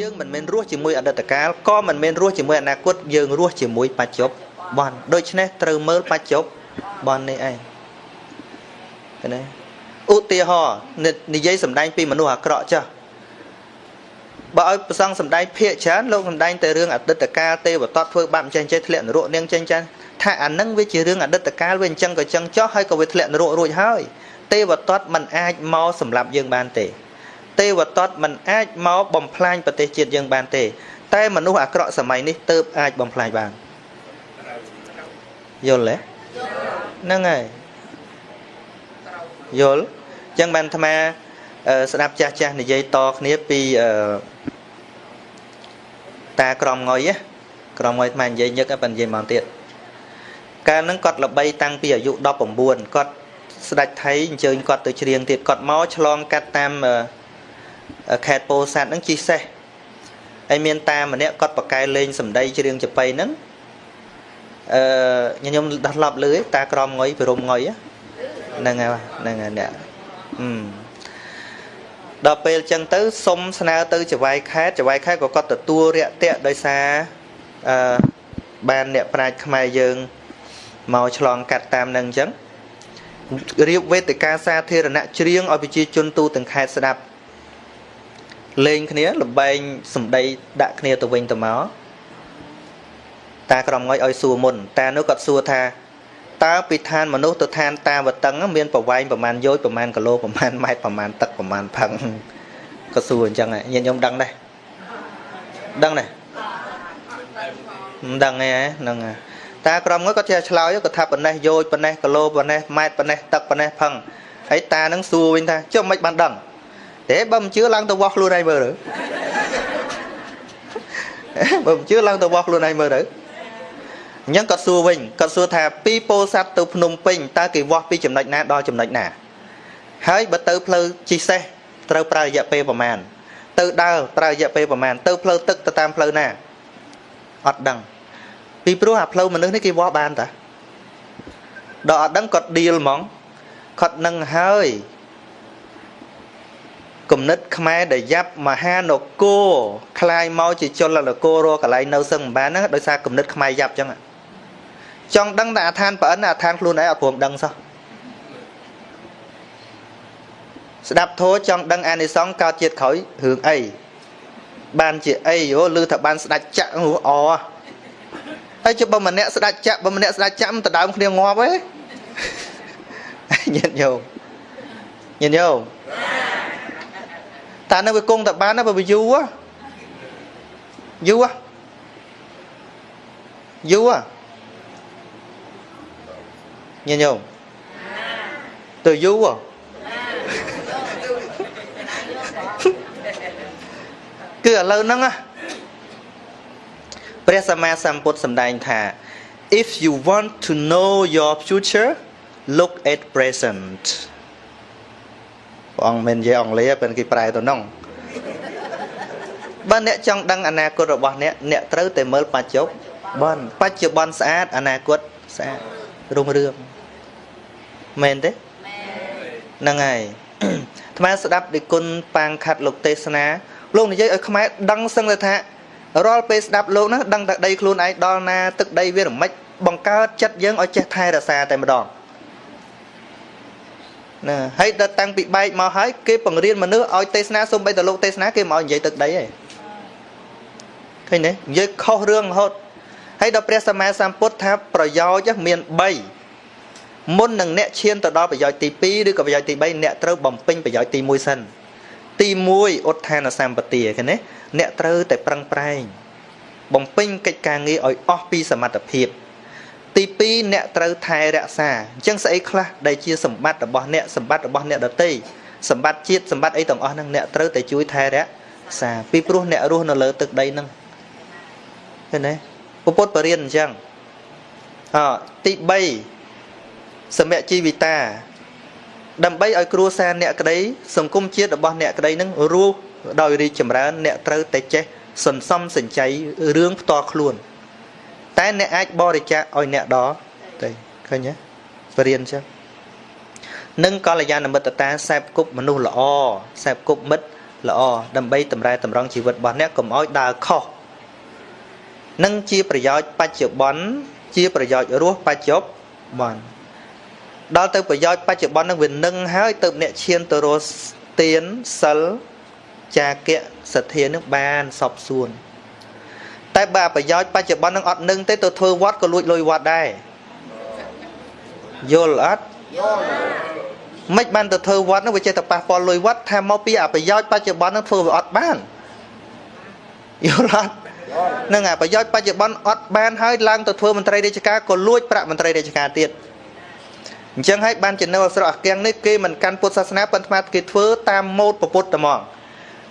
យើងមិនមែនរស់ជាមួយអតីតកាលក៏មិនមែនរស់ជាមួយអនាគតយើងរស់ជាមួយបច្ចុប្បន្នដូច្នេះត្រូវមើលបច្ចុប្បន្ននេះឯងឃើញទេឧទាហរណ៍និយាយសម្ដែងពីមនុស្សអាក្រក់ចាស់បើឲ្យប្រសងសម្ដែងភាកច្រើនលោកសម្ដែងតែរឿងអតីតកាលទេវតតធ្វើបាបចេះចេះធ្លាក់នរកនាងចេះចាស់ថាអានឹងវាជារឿងអតីតកាលវាអញ្ចឹងក៏អញ្ចឹងចោះហើយក៏វាធ្លាក់នរករួចហើយទេវតតមិនអាចមកសម្លាប់យើងបានទេ ទេវតតមិនអាចមកបំផ្លាញប្រទេសជាតិយើងបានទេ តែមនុស្សអាក្រក់សម័យនេះទៅអាចបំផ្លាញបានយល់ទេហ្នឹងហើយយល់អញ្ចឹងបានអាត្មាស្ដាប់ចាស់ចាស់និយាយតគ្នាពីតាក្រមងុយក្រមងុយអាត្មានិយាយញឹកប៉ុន្តែនិយាយមកទៀតកាលហ្នឹងគាត់ល្បីតាំងពីអាយុ19គាត់ស្ដេចថៃអញ្ជើញគាត់ទៅច្រៀងទៀតគាត់មកឆ្លងកាត់តាម ខេត្តពោធិ៍សាត់ហ្នឹងជិះសេះហើយមានតាម្នាក់គាត់បកកែលេងសម្ដីច្រៀងចបៃហ្នឹងអឺខ្ញុំដោះឡប់លឺតាក្រមងុយព្រមងុយហ្នឹងហើយហ្នឹងហើយអ្នកអឺដល់ពេលចឹងទៅសុំស្នើទៅចវាយខេតចវាយខេតក៏គាត់ទទួលរាក់ទាក់ដោយសារអឺបានអ្នកប្រាជ្ញខ្មែរយើងមកឆ្លងកាត់តាមនឹងអញ្ចឹងរៀបវេទិកាសាធារណៈច្រៀងឲ្យប្រជាជនទូទាំងខេត្តស្ដាប់ លេងគ្នាលបែងសម្ដីដាក់គ្នាទៅវិញទៅមកតាក្រមងុយឲ្យសួរមុនតានោះគាត់សួរថាតើពីឋានមនុស្សទៅឋានតាវតឹងមានប្រវែងប្រមាណយោជប្រមាណគីឡូប្រមាណម៉ែត្រប្រមាណទឹកប្រមាណផឹងក៏សួរអញ្ចឹងញាតិញោមដឹងដែរដឹងដែរមិនដឹងទេហ្នឹងតាក្រមងុយគាត់ចេះឆ្លើយគាត់ថាប៉ុណ្ណេះយោជប៉ុណ្ណេះគីឡូប៉ុណ្ណេះម៉ែត្រប៉ុណ្ណេះទឹកប៉ុណ្ណេះផឹងហើយតានឹងសួរវិញថាចុះមិនបានដឹង ទេបើមិនជឿឡើងទៅវាស់ខ្លួនឯងមើលទៅបើមិនជឿឡើងទៅវាស់ខ្លួនឯងមើលទៅអញ្ចឹងគាត់សួរវិញគាត់សួរថាពីពោធិ៍សាត់ទៅភ្នំពេញតើគេវាស់ពីចំណុចណាដល់ចំណុចណា ហើយបើទៅផ្លូវជិះសេះត្រូវប្រើរយៈពេលប្រមាណទៅដើរប្រើរយៈពេលប្រមាណទៅផ្លូវទឹកទៅតាមផ្លូវណាអត់ដឹងពីព្រោះអាផ្លូវមនុស្សនេះគេវាស់បានតាដល់អត់ដឹងគាត់ឌីលហ្មងគាត់នឹងហើយ គំនិតខ្មែរដែលយ៉ាប់មហានគរคลายមកជាចលនគររកន្លែងនៅសឹងមិនបានហ្នឹងដោយសារគំនិតខ្មែរយ៉ាប់ចឹងចង់ដឹងតែអាឋានប្រអិនអាឋានខ្លួនឯងអត់ព្រមដឹងសោះស្ដាប់ធោចង់ដឹងអានិសង្សកើតជាតិក្រោយរឿងអីបានជាអីយោឮថាបានស្ដាច់ចាក់អហើយជិះបើម្នាក់ស្ដាច់ចាក់បើម្នាក់ស្ដាច់ចាក់មិនដដើមគ្នាងាប់ទេញាតិញោមញាតិញោម តានៅវាគង់តែបានណាបើវាយូរយូរយូរញញោមទៅយូរគឺឥឡូវហ្នឹងព្រះសម្មាសម្ពុទ្ធសម្ដែងថា if you want to know your future look at present ព្រះអង្គមិននិយាយអង់គ្លេសពេលគេប្រែទៅនោះបើអ្នកចង់ដឹងអនាគតរបស់អ្នកអ្នកត្រូវតែមើលបច្ចុប្បន្នបច្ចុប្បន្នស្អាតអនាគតស្អាតរុងរឿងមែនទេហ្នឹងហើយអាត្មាស្ដាប់ពីគុណប៉ាងខាត់លោកទេសនាលោកនិយាយឲ្យខ្មែរដឹងសឹងទៅថារាល់ពេលស្ដាប់លោកហ្នឹងដឹងតែដីខ្លួនឯងដល់ណាទឹកដីវារមិចបង្កើតចិត្តយើងឲ្យចេះថែរក្សាតែម្ដង ណាហើយដល់តាំងពីបែកមកហើយគេបង្រៀនមនុស្សឲ្យទេសនាសូម្បីតែលោកទេសនាគេមកនិយាយទឹកដីឯងឃើញទេនិយាយខុសរឿងរហូតហើយដល់ព្រះសម្មាសម្ពុទ្ធថាប្រយោជន៍មាន3មុននឹងអ្នកឈានទៅដល់ប្រយោជន៍ទី2ឬក៏ប្រយោជន៍ទី3អ្នកត្រូវបំពេញប្រយោជន៍ទី1សិនទី1ឧទ្ធានសម្បទាឃើញទេអ្នកត្រូវតែប្រឹងប្រែងបំពេញកិច្ចការងារឲ្យអស់ពីសមត្ថភាព ទី2អ្នកត្រូវថែរក្សាអញ្ចឹងស្អីខ្លះដែលជាសម្បត្តិរបស់អ្នកសម្បត្តិរបស់អ្នកដទៃសម្បត្តិជាតិសម្បត្តិអីទាំងអស់ហ្នឹងអ្នកត្រូវតែជួយថែរក្សាពីព្រោះអ្នករស់នៅលើទឹកដីហ្នឹងឃើញទេពុទ្ធបរិញ្ញាអញ្ចឹងអទី3សម្យជីវិតាដើម្បីឲ្យគ្រួសារអ្នកក្តីសង្គមជាតិរបស់អ្នកក្តីនឹងរស់ដោយរីកចម្រើន អ្នកត្រូវតែចេះសន្សំសំចៃរឿងផ្ទាល់ខ្លួន តែអ្នកអាចបរិច្ចាគឲ្យអ្នកដទេឃើញទេបរៀនចឹងនឹងកល្យាណមិត្តតាសែបគប់មនុស្សល្អសែបគប់មិត្តល្អដើម្បីតម្រែតម្រង់ជីវិតរបស់អ្នកកុំឲ្យដើរខុសនឹងជាប្រយោជន៍បច្ចុប្បន្នជាប្រយោជន៍រស់បច្ចុប្បន្នដល់ទៅប្រយោជន៍បច្ចុប្បន្ននឹងវានឹងហើយទៅអ្នកឈានទៅរស់ទានសិលចាគៈសទ្ធានឹងបានសពសួន តែបើប្រយោជន៍បច្ចុប្បន្ននឹងអត់នឹងទេទៅធ្វើវត្តក៏លួចលុយវត្តដែរយល់អត់យល់មិនបានទៅធ្វើវត្តនោះវាចេះតែប៉ះពាល់លុយវត្តថាមកពីអប្រយោជន៍បច្ចុប្បន្ននឹងធ្វើវាអត់បានយល់អត់នឹងអាប្រយោជន៍បច្ចុប្បន្នអត់បានហើយឡើងទៅធ្វើមន្ត្រីរាជការក៏លួចប្រាក់មន្ត្រីរាជការទៀតអញ្ចឹងហើយបានចំណេះអស្រអគាំងនេះគេមិនកាន់ពុទ្ធសាសនាប៉ុន្តែគេធ្វើតាមម៉ូដពុទ្ធតែហ្មង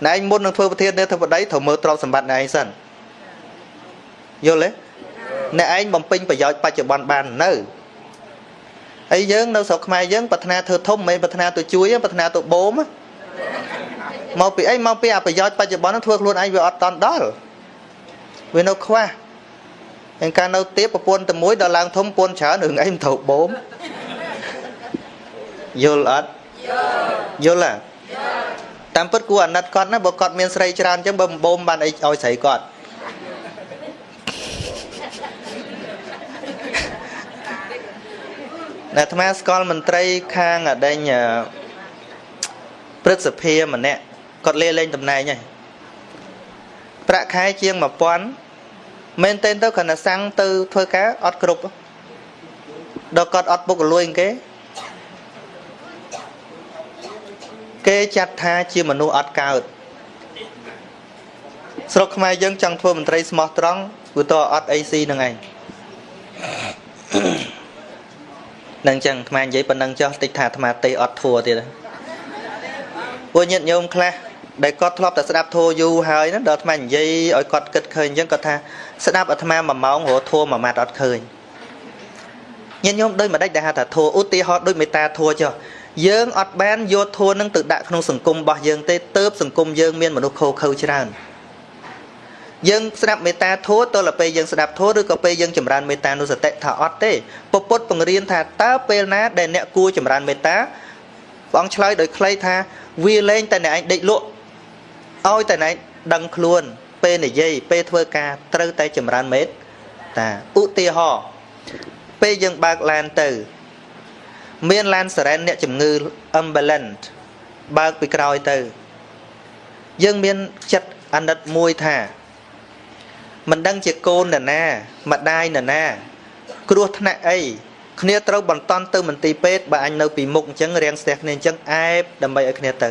ណែឯងមុននឹងធ្វើប្រធាននាយកបតីត្រូវមើលទ្រព្យសម្បត្តិណែឯងសិន យល់ទេអ្នកឯងបំពេញប្រយោជន៍បច្ចុប្បន្នបាននៅហើយយើងនៅស្រុកខ្មែរយើងប្រាថ្នាធ្វើធំមិនមែនប្រាថ្នាទៅជួយប្រាថ្នាទៅបូមមកពីអីមកពីអប្រយោជន៍បច្ចុប្បន្ននឹងធ្វើខ្លួនឯងវាអត់តន់ដល់វានៅខ្វះហើយការនៅទៀតប្រពន្ធតែមួយដល់ឡើងធំពូនច្រើនរឿងអីមិនត្រូវបូមយល់អត់យល់ហ៎តាមពិតគួរអាណិតគាត់ណាបើគាត់មានស្រីច្រើនអញ្ចឹងបើមិនបូមបានអីឲ្យស្រីគាត់ អាត្មាស្គាល់មន្ត្រីខាងអដេញព្រឹទ្ធសភាម្នាក់គាត់លេលេងតំណែងហើយប្រាក់ខែជាង1000មែនទែនទៅគ្រាន់តែសាំងទៅធ្វើការអត់គ្រប់ដល់គាត់អត់ពុកលួយគេគេចាត់ថាជាមនុស្សអត់កើតស្រុកខ្មែរយើងចង់ធ្វើមន្ត្រីស្មោះត្រង់គឺតអត់អីស៊ីនឹងឯង នឹងចឹងអាត្មានិយាយប៉ុណ្ណឹងចុះតិចថាអាត្មាទេអត់ធัวទៀតពួកញាតិញោមខ្លះដែលគាត់ធ្លាប់តែស្ដាប់ធัวយូរហើយណាដល់អាត្មានិយាយឲ្យគាត់គិតឃើញអញ្ចឹងគាត់ថាស្ដាប់អាត្មា1ម៉ោងរហធัวមួយម៉ាត់អត់ឃើញញាតិញោមដូចមិនដេចដែលហៅថាធัวឧទាហរណ៍ដូចមេត្តាធัวចុះយើងអត់បានយកធัวនឹងទៅដាក់ក្នុងសង្គមរបស់យើងទេទៅសង្គមយើងមានមនុស្សខូខើច្រើន យើងស្ដាប់មេត្តាធម៌តលពេលយើងស្ដាប់ធម៌ឬក៏ពេលយើងចម្រើនមេត្តានុសតិថាអត់ទេពពុទ្ធបង្រៀនថាតើពេលណាដែលអ្នកគួរចម្រើនមេត្តាព្រះអង្គឆ្លើយដោយខ្លីថាវាលែងតែអ្នកឯងដេកលក់ឲ្យតែអ្នកដឹងខ្លួនពេលនិយាយពេលធ្វើការត្រូវតែចម្រើនមេត្តាឧទាហរណ៍ពេលយើងបើកឡានទៅ មានឡានសរ៉ែនអ្នកជំងឺ ambulance បើកពីក្រោយទៅ យើងមានចិត្តអាណិតមួយថា មិនដឹងជាកូននរណាម្ដាយនរណា គ្រោះថ្នាក់អីគ្នាត្រូវបន្តទៅមន្ទីរពេទ្យបើអញនៅពីមុខអញ្ចឹងរៀងស្ទះគ្នាអញ្ចឹងអែបដើម្បីឲ្យគ្នាទៅ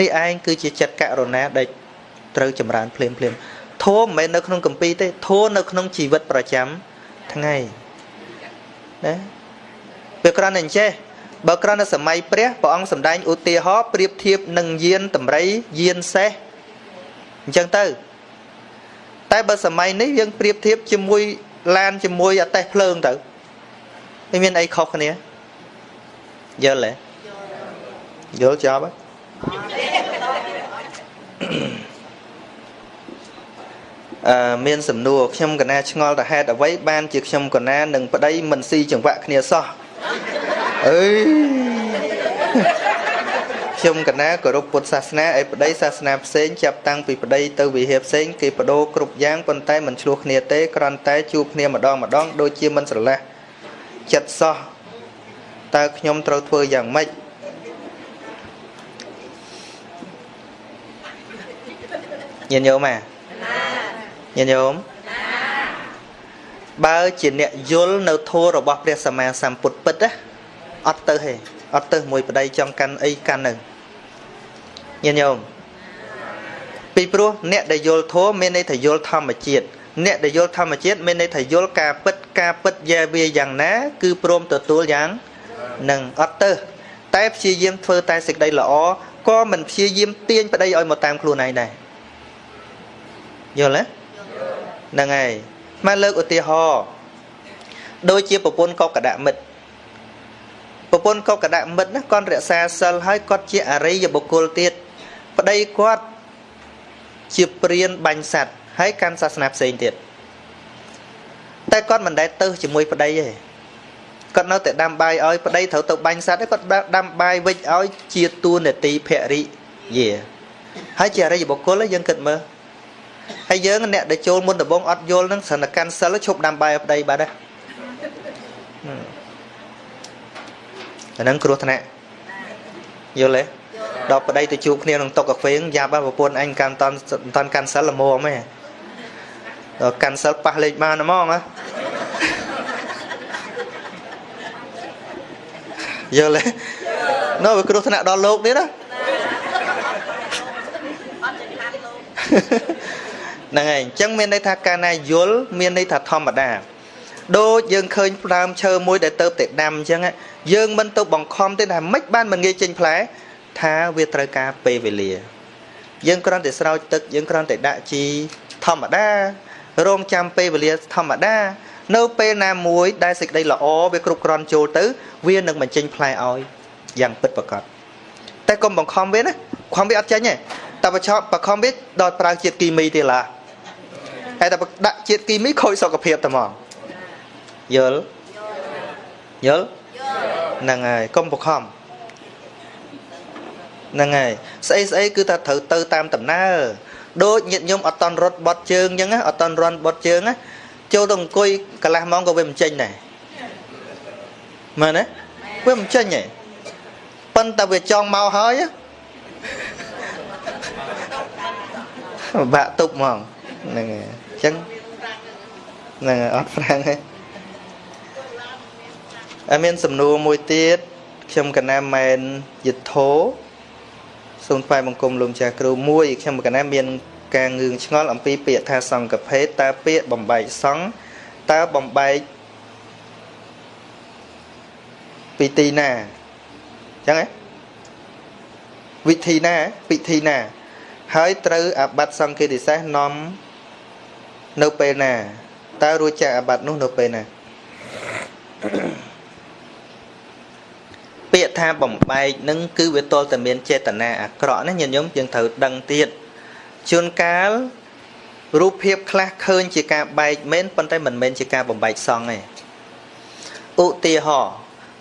នេះឯងគឺជាចិត្តករុណាដែលត្រូវចម្រើនភ្លាមភ្លាមធម៌មិនមែននៅក្នុងកម្ពីទេធម៌នៅក្នុងជីវិតប្រចាំថ្ងៃណាវាគ្រាន់តែអញ្ចេះបើគ្រាន់តែសម័យព្រះព្រះអង្គសម្ដែងឧទាហរណ៍ប្រៀបធៀបនឹងយានតម្រៃយានសេះអញ្ចឹងទៅ តែបើសម័យនេះយើងប្រៀបធៀបជាមួយឡានជាមួយអតេះភ្លើងទៅវាមានអីខុសគ្នាយល់ទេយល់ចប់អឺមានសំណួរខ្ញុំកណាឆ្ងល់តហេតុអ្វីបានជាខ្ញុំកណានឹងប្តីមិនស៊ីចង្វាក់គ្នាសោះអើយ ខ្ញុំកណាគោរពពុទ្ធសាសនាឯប្តីសាសនាផ្សេងចាប់តាំងពីប្តីទៅវិហារផ្សេងគេបដូរគ្រប់យ៉ាងប៉ុន្តែមិនឆ្លោះគ្នាទេគ្រាន់តែជួបគ្នាម្ដងម្ដងដូចជាមិនស្រឡះចិត្តសោះតើខ្ញុំត្រូវធ្វើយ៉ាងម៉េចញាតិញោមអាញាតិញោមបើជាអ្នកយល់នៅធម៌របស់ព្រះសម្មាសម្ពុទ្ធពិតណាអត់ទៅទេ អត់ទៅមួយប្តីចង់កាន់អីកាន់នៅញាតិញោមពីព្រោះអ្នកដែលយល់ធម៌មានន័យថាយល់ធម្មជាតិអ្នកដែលយល់ធម្មជាតិមានន័យថាយល់ការពិតការពិតយ៉ាវាយ៉ាងណា គឺព្រមទទួលយ៉ាងនឹងអត់ទៅតែព្យាយាមធ្វើតែសេចក្តីល្អក៏មិនព្យាយាមទាញប្តីឲ្យមកតាមខ្លួនឯងដែរយល់ទេហ្នឹងហើយមកលើកឧទាហរណ៍ដូចជាប្រពន្ធកកដមិត្ត ប្រពន្ធកកដមិត្តណាគាត់រក្សាសិលហើយគាត់ជាអរិយបុគ្គលទៀតប្តីគាត់ជាព្រានបាញ់សัตว์ហើយកាន់សាសនាផ្សេងទៀតតែគាត់មិនដែលទៅជាមួយប្តីទេគាត់នៅតែដាំបាយឲ្យប្តីត្រូវទៅបាញ់សัตว์គាត់ដាំបាយវិចឲ្យជាតួនាទីភរិយា ហើយជាអរិយបុគ្គលយើងគិតមើលហើយយើងអ្នកដែលចូលមុនដំបងអត់យល់ហ្នឹងស្រានកាន់សិលឈប់ដាំបាយប្តីបាត់ហើយ អាហ្នឹងគ្រោះថ្នាក់យល់ទេដល់ប្តីទៅជួបគ្នាក្នុងតុកាហ្វេយ៉ាប់ប្រពន្ធអញកាន់តន់តន់កាន់សិលល្មមហ៎ដល់កាន់សិលប៉ះលេខបានហ្មងណាយល់ទេនៅវាគ្រោះថ្នាក់ដល់លោកនេះណាហ្នឹងហើយអញ្ចឹងមានន័យថាកាលណាយល់មានន័យថាធម្មតា ដូចយើងឃើញផ្ដើមឈើមួយដែលទៅតែដាំអញ្ចឹងយើងមិនទៅបង្ខំទេថាមិនបានមិនងាយចេញផ្លែថាវាត្រូវការពេលវេលា យើងគ្រាន់តែស្រោចទឹកយើងគ្រាន់តែដាក់ជីធម្មតារងចាំពេលវេលាធម្មតា នៅពេលណាមួយដែលសេចក្តីល្អវាគ្រប់គ្រាន់ចូលទៅ វានឹងបញ្ចេញផ្លែឲ្យយ៉ាងពិតប្រាកដតែកុំបង្ខំវាណាខំវាអត់ចេញទេតែបឆោបបង្ខំវាដល់ប្រើជាតិគីមីទេឡាហើយតែដាក់ជាតិគីមីខូចសុខភាពតែហ្មង យល់យល់ហ្នឹងហើយកុំបង្ខំហ្នឹងហើយស្អីស្អីគឺថាត្រូវទៅតាមដំណើរដូចញាតញោមអត់តន់រត់បត់ជើងអញ្ចឹងអត់តន់រន់បត់ជើងណាចូលទៅអង្គុយកន្លះម៉ោងក៏វាមិនចេញដែរមែនទេវាមិនចេញទេប៉ុន្តែវាចង់មកហើយបាក់ទុបហ្មងហ្នឹងហើយអញ្ចឹងហ្នឹងហើយអត់ប្រាំងទេហើយ មានសំណួរមួយទៀតខ្ញុំកណាមែនយិទ្ធោសូមថ្វាយបង្គំលោកម្ចាស់គ្រូមួយខ្ញុំកណាមានការងឿងឆ្ងល់អំពីពាក្យថាសង្កភេទតើពាក្យបំបែកសង្ឃតើបំបែកពីទីណាអញ្ចឹងហ៎វិធីណាពិធីណា ហើយត្រូវអាបត្តិសង្ឃេតិសេសនាំនៅពេលណាតើរួចចាកអាបត្តិនោះនៅពេលណាពាក្យ ថាបំបែកនឹងគឺវាទល់តែមានចេតនាអាក្រក់ណាញាតិញោមយើងត្រូវដឹងទៀតជួនកាលរូបភាពខ្លះឃើញជាការបែកមែនប៉ុន្តែមិនមែនជាការបំបែកសង្ឃទេឧទាហរណ៍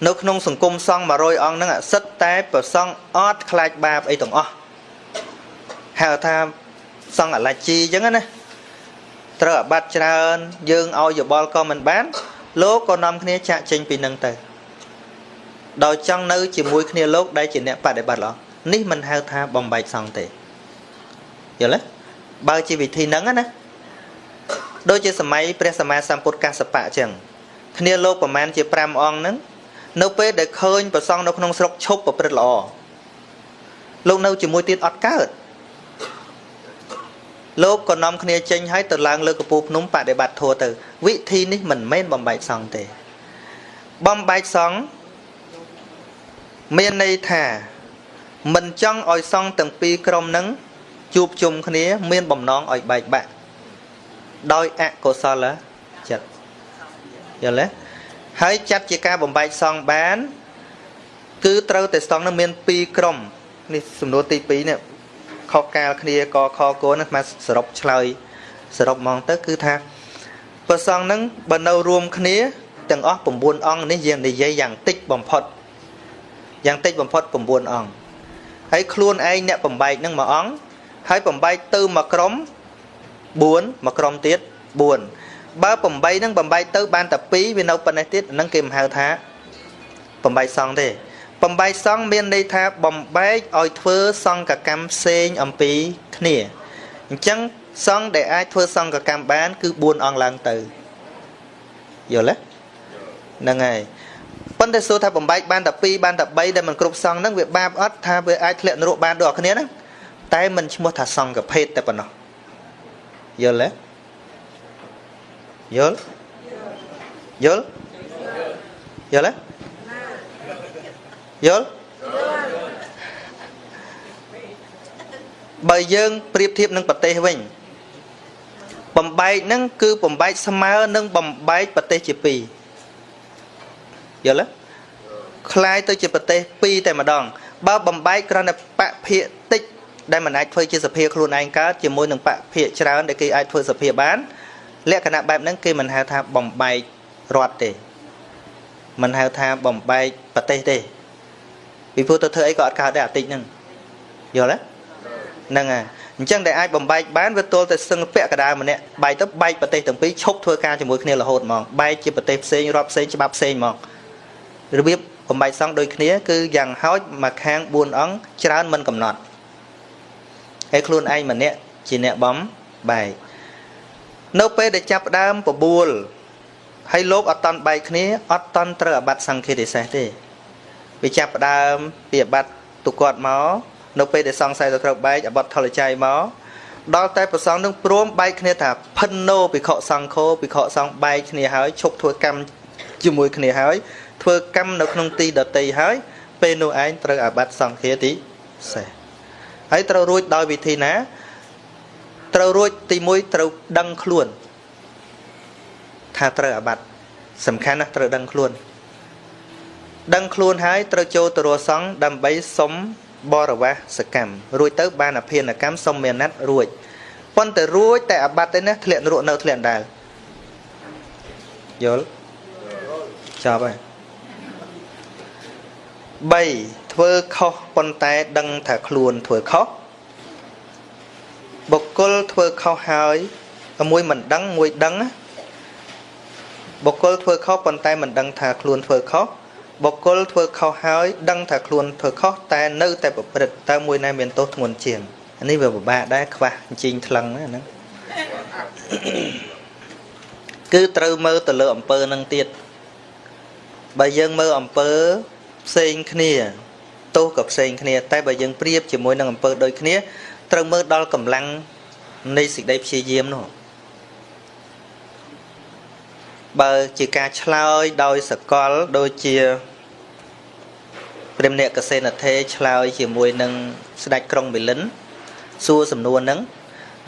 នៅក្នុងសង្គមសង្ឃ100អង្គហ្នឹងសិតតែប្រសង់អត់ខ្លាចបាបអីទាំងអស់ហៅថាសង្ឃអលជីអញ្ចឹងណាត្រូវអាបត្តិច្រើន យើងឲ្យយោបល់ក៏មិនបានលោកក៏នាំគ្នាចាក់ចេញពីនឹងទៅ ដោយចង់នៅជាមួយគ្នាលោកដែលជាអ្នកបដិបត្តិល្អនេះមិនហៅថាបំបែកសង្ឃទេយល់ទេបើជាវិធីហ្នឹងណាដូចជាសម័យព្រះសម្មាសម្ពុទ្ធកសបៈអញ្ចឹងគ្នាលោកប្រមាណជា5អង្គហ្នឹងនៅពេលដែលឃើញប្រសង់នៅក្នុងស្រុកឈប់ប្រព្រឹត្តល្អលោកនៅជាមួយទៀតអត់កើតលោកក៏នាំគ្នាចេញហើយទៅឡើងលើកពូភ្នំបដិបត្តិធัวទៅ វិធីនេះមិនមែនបំបែកសង្ឃទេបំបែកសង្ឃ មានន័យថា មិនចង់ឲ្យសង្ឃទាំងពីរក្រុមនឹងជួបជុំគ្នា មានបំណងឲ្យបែកបាក់ដោយអកុសលចិត្តយល់ទេហើយចាត់ជាការបំបែកសង្ឃបាន គឺត្រូវតែសង្ឃនឹងមាន2ក្រុមនេះសំណួរទី2នេះខុសកាលគ្នាកខគនឹងមកសរុបឆ្លើយសរុបហ្មងទៅគឺថាព្រះសង្ឃនឹងបើនៅរួមគ្នាទាំងអស់9អង្គនេះយើងនិយាយយ៉ាងតិចបំផុត យ៉ាងតិចបំផុត9អង្គហើយខ្លួនឯងអ្នកបំបែកនឹងមួយអង្គហើយបំបែកទៅមួយក្រុម4មួយក្រុមទៀត4បើ8ហ្នឹងបំបែកទៅបានតែ2វានៅប៉ុណ្ណេះទៀតហ្នឹងគេមិនហៅថាបំបែកសង់ទេបំបែកសង់មានន័យថាបំបែកឲ្យធ្វើសង្កកម្មផ្សេងអំពីគ្នាអញ្ចឹងសង្ឃដែលអាចធ្វើសង្កកម្មបាន គឺ4អង្គឡើងទៅយល់ទេហ្នឹងហើយ ប៉ុន្តែសួរថាបំបែកបានតែ2បានតែ3ដែលមិនគ្រប់សង្ឃហ្នឹងវាបាបអត់ថាវាអាចធ្លាក់នរកបានដូចគ្នាហ្នឹងតែមិនឈ្មោះថាសង្ឃភេទតែប៉ុណ្ណោះយល់ទេយល់យល់យល់ទេយល់បើយើងប្រៀបធៀបនឹងប្រទេសវិញបំបែកហ្នឹងគឺបំបែកស្មើនឹងបំបែកប្រទេសជាពីរ យល់ទេคล้ายទៅជាប្រទេសពីរតែម្ដង បើបំបែកគ្រាន់តែបភិតិចដែលមិនអាចធ្វើជាសភាខ្លួនឯងកើតជាមួយនឹងបភិច្រើនដែលគេអាចធ្វើសភាបានលក្ខណៈបែបហ្នឹងគេមិនហៅថាបំបែករដ្ឋទេមិនហៅថាបំបែកប្រទេសទេពីព្រោះទៅធ្វើអីក៏អត់កើតដែរអាតិចហ្នឹងយល់ទេ ហ្នឹងហើយអញ្ចឹងដែលអាចបំបែកបានវាទល់តែសឹងពាក់កដាម្នាក់បែកទៅបែកប្រទេសទាំងពីរឈប់ធ្វើការជាមួយគ្នារហូតហ្មងបែកជាប្រទេសផ្សេងរាប់ផ្សេងច្បាប់ផ្សេងហ្មង របៀបបំបែកសង់ដូចគ្នាគឺយ៉ាងហោចមកខាង4អង្គច្រើនមិនកំណត់ហើយខ្លួនឯងម្នាក់ជាអ្នកបំបែកនៅពេលដែលចាប់ដើមបបួលហើយលោកអត់តន់បែកគ្នាអត់តន់ត្រូវអាបត្តិសង្ឃាទិសេសទេវាចាប់ដើមពីអាបត្តិទុគាត់មកនៅពេលដែលសង្ស័យទៅត្រូវបែកអាបត្តិថលចៃមកដល់តែប្រសងនឹងព្រមបែកគ្នាថាផិនណូភិក្ខុសង្ឃោភិក្ខុសង្ឃបែកគ្នាហើយឈប់ធ្វើកម្មជាមួយគ្នាហើយ ធ្វើកម្មនៅក្នុងទីដតីហើយពេលនោះឯងត្រូវអាបត្តិសង្ឃាទីសេះហើយត្រូវរួចដោយវិធីណា ត្រូវរួចទី1ត្រូវដឹងខ្លួន ថាត្រូវអាបត្តិសំខាន់ណាស់ត្រូវដឹងខ្លួន ដឹងខ្លួនហើយត្រូវចូលទៅរសង្ឃដើម្បីសុំបរិវាសកម្មរួចទៅបានអភិនកម្មសុំមេណិតរួចប៉ុន្តែរួចតែអាបត្តិទេណាធ្លាក់នរកនៅធ្លាក់ដែរយល់ចប់ហើយ 3ធ្វើខុសប៉ុន្តែដឹងថាខ្លួនធ្វើខុសបុគ្គលធ្វើខុសហើយមួយមិនដឹងមួយដឹងបុគ្គលធ្វើខុសប៉ុន្តែមិនដឹងថាខ្លួនធ្វើខុសបុគ្គលធ្វើខុសហើយដឹងថាខ្លួនធ្វើខុសតែនៅតែប្រព្រឹត្តតើមួយណាមានទោសធ្ងន់ជាងនេះវាពិបាកដែរខ្វះអញ្ជិញថ្លឹងហ្នឹងគឺត្រូវមើលទៅលើអំពើនឹងទៀតបើយើងមើលអំពើ ផ្សេងគ្នាទោសក៏ផ្សេងគ្នា តែបើយើងប្រៀបជាមួយនឹងអំពើដូចគ្នាត្រូវមើលដល់កម្លាំងនៃសេចក្តីព្យាយាមនោះបើជាការឆ្លើយដោយសកលដូចជាព្រះអ្នកកសេនថេឆ្លើយជាមួយនឹងស្ដេចក្រុងមីលិនសួរសំណួរហ្នឹង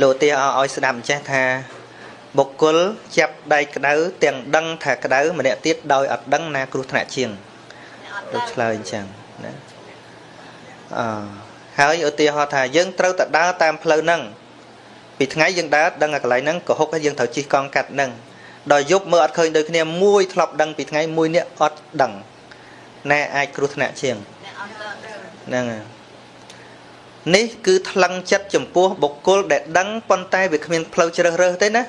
លោកទាឲ្យស្ដាប់អញ្ចេះថាបុគ្គលចាប់ដៃក្តៅទាំងដឹងថាក្តៅម្នាក់ទៀតដោយអត់ដឹងណាគ្រោះថ្នាក់ជាង លោកឆ្លើយអញ្ចឹងណាអឺហើយឧទាហរណ៍ថាយើងត្រូវតែដើរតាមផ្លូវហ្នឹងពីថ្ងៃយើងដើរដឹងតែកន្លែងហ្នឹងក៏ហុកហើយយើងត្រូវជិះកង់កាត់ហ្នឹងដល់យប់មើលអត់ឃើញដូចគ្នាមួយធ្លាប់ដឹងពីថ្ងៃមួយនេះអត់ដឹងណែអាចគ្រោះថ្នាក់ជាងហ្នឹងនេះគឺថ្លឹងចិត្តចំពោះបុគ្គលដែលដឹងប៉ុន្តែវាគ្មានផ្លូវជ្រើសរើសទេណា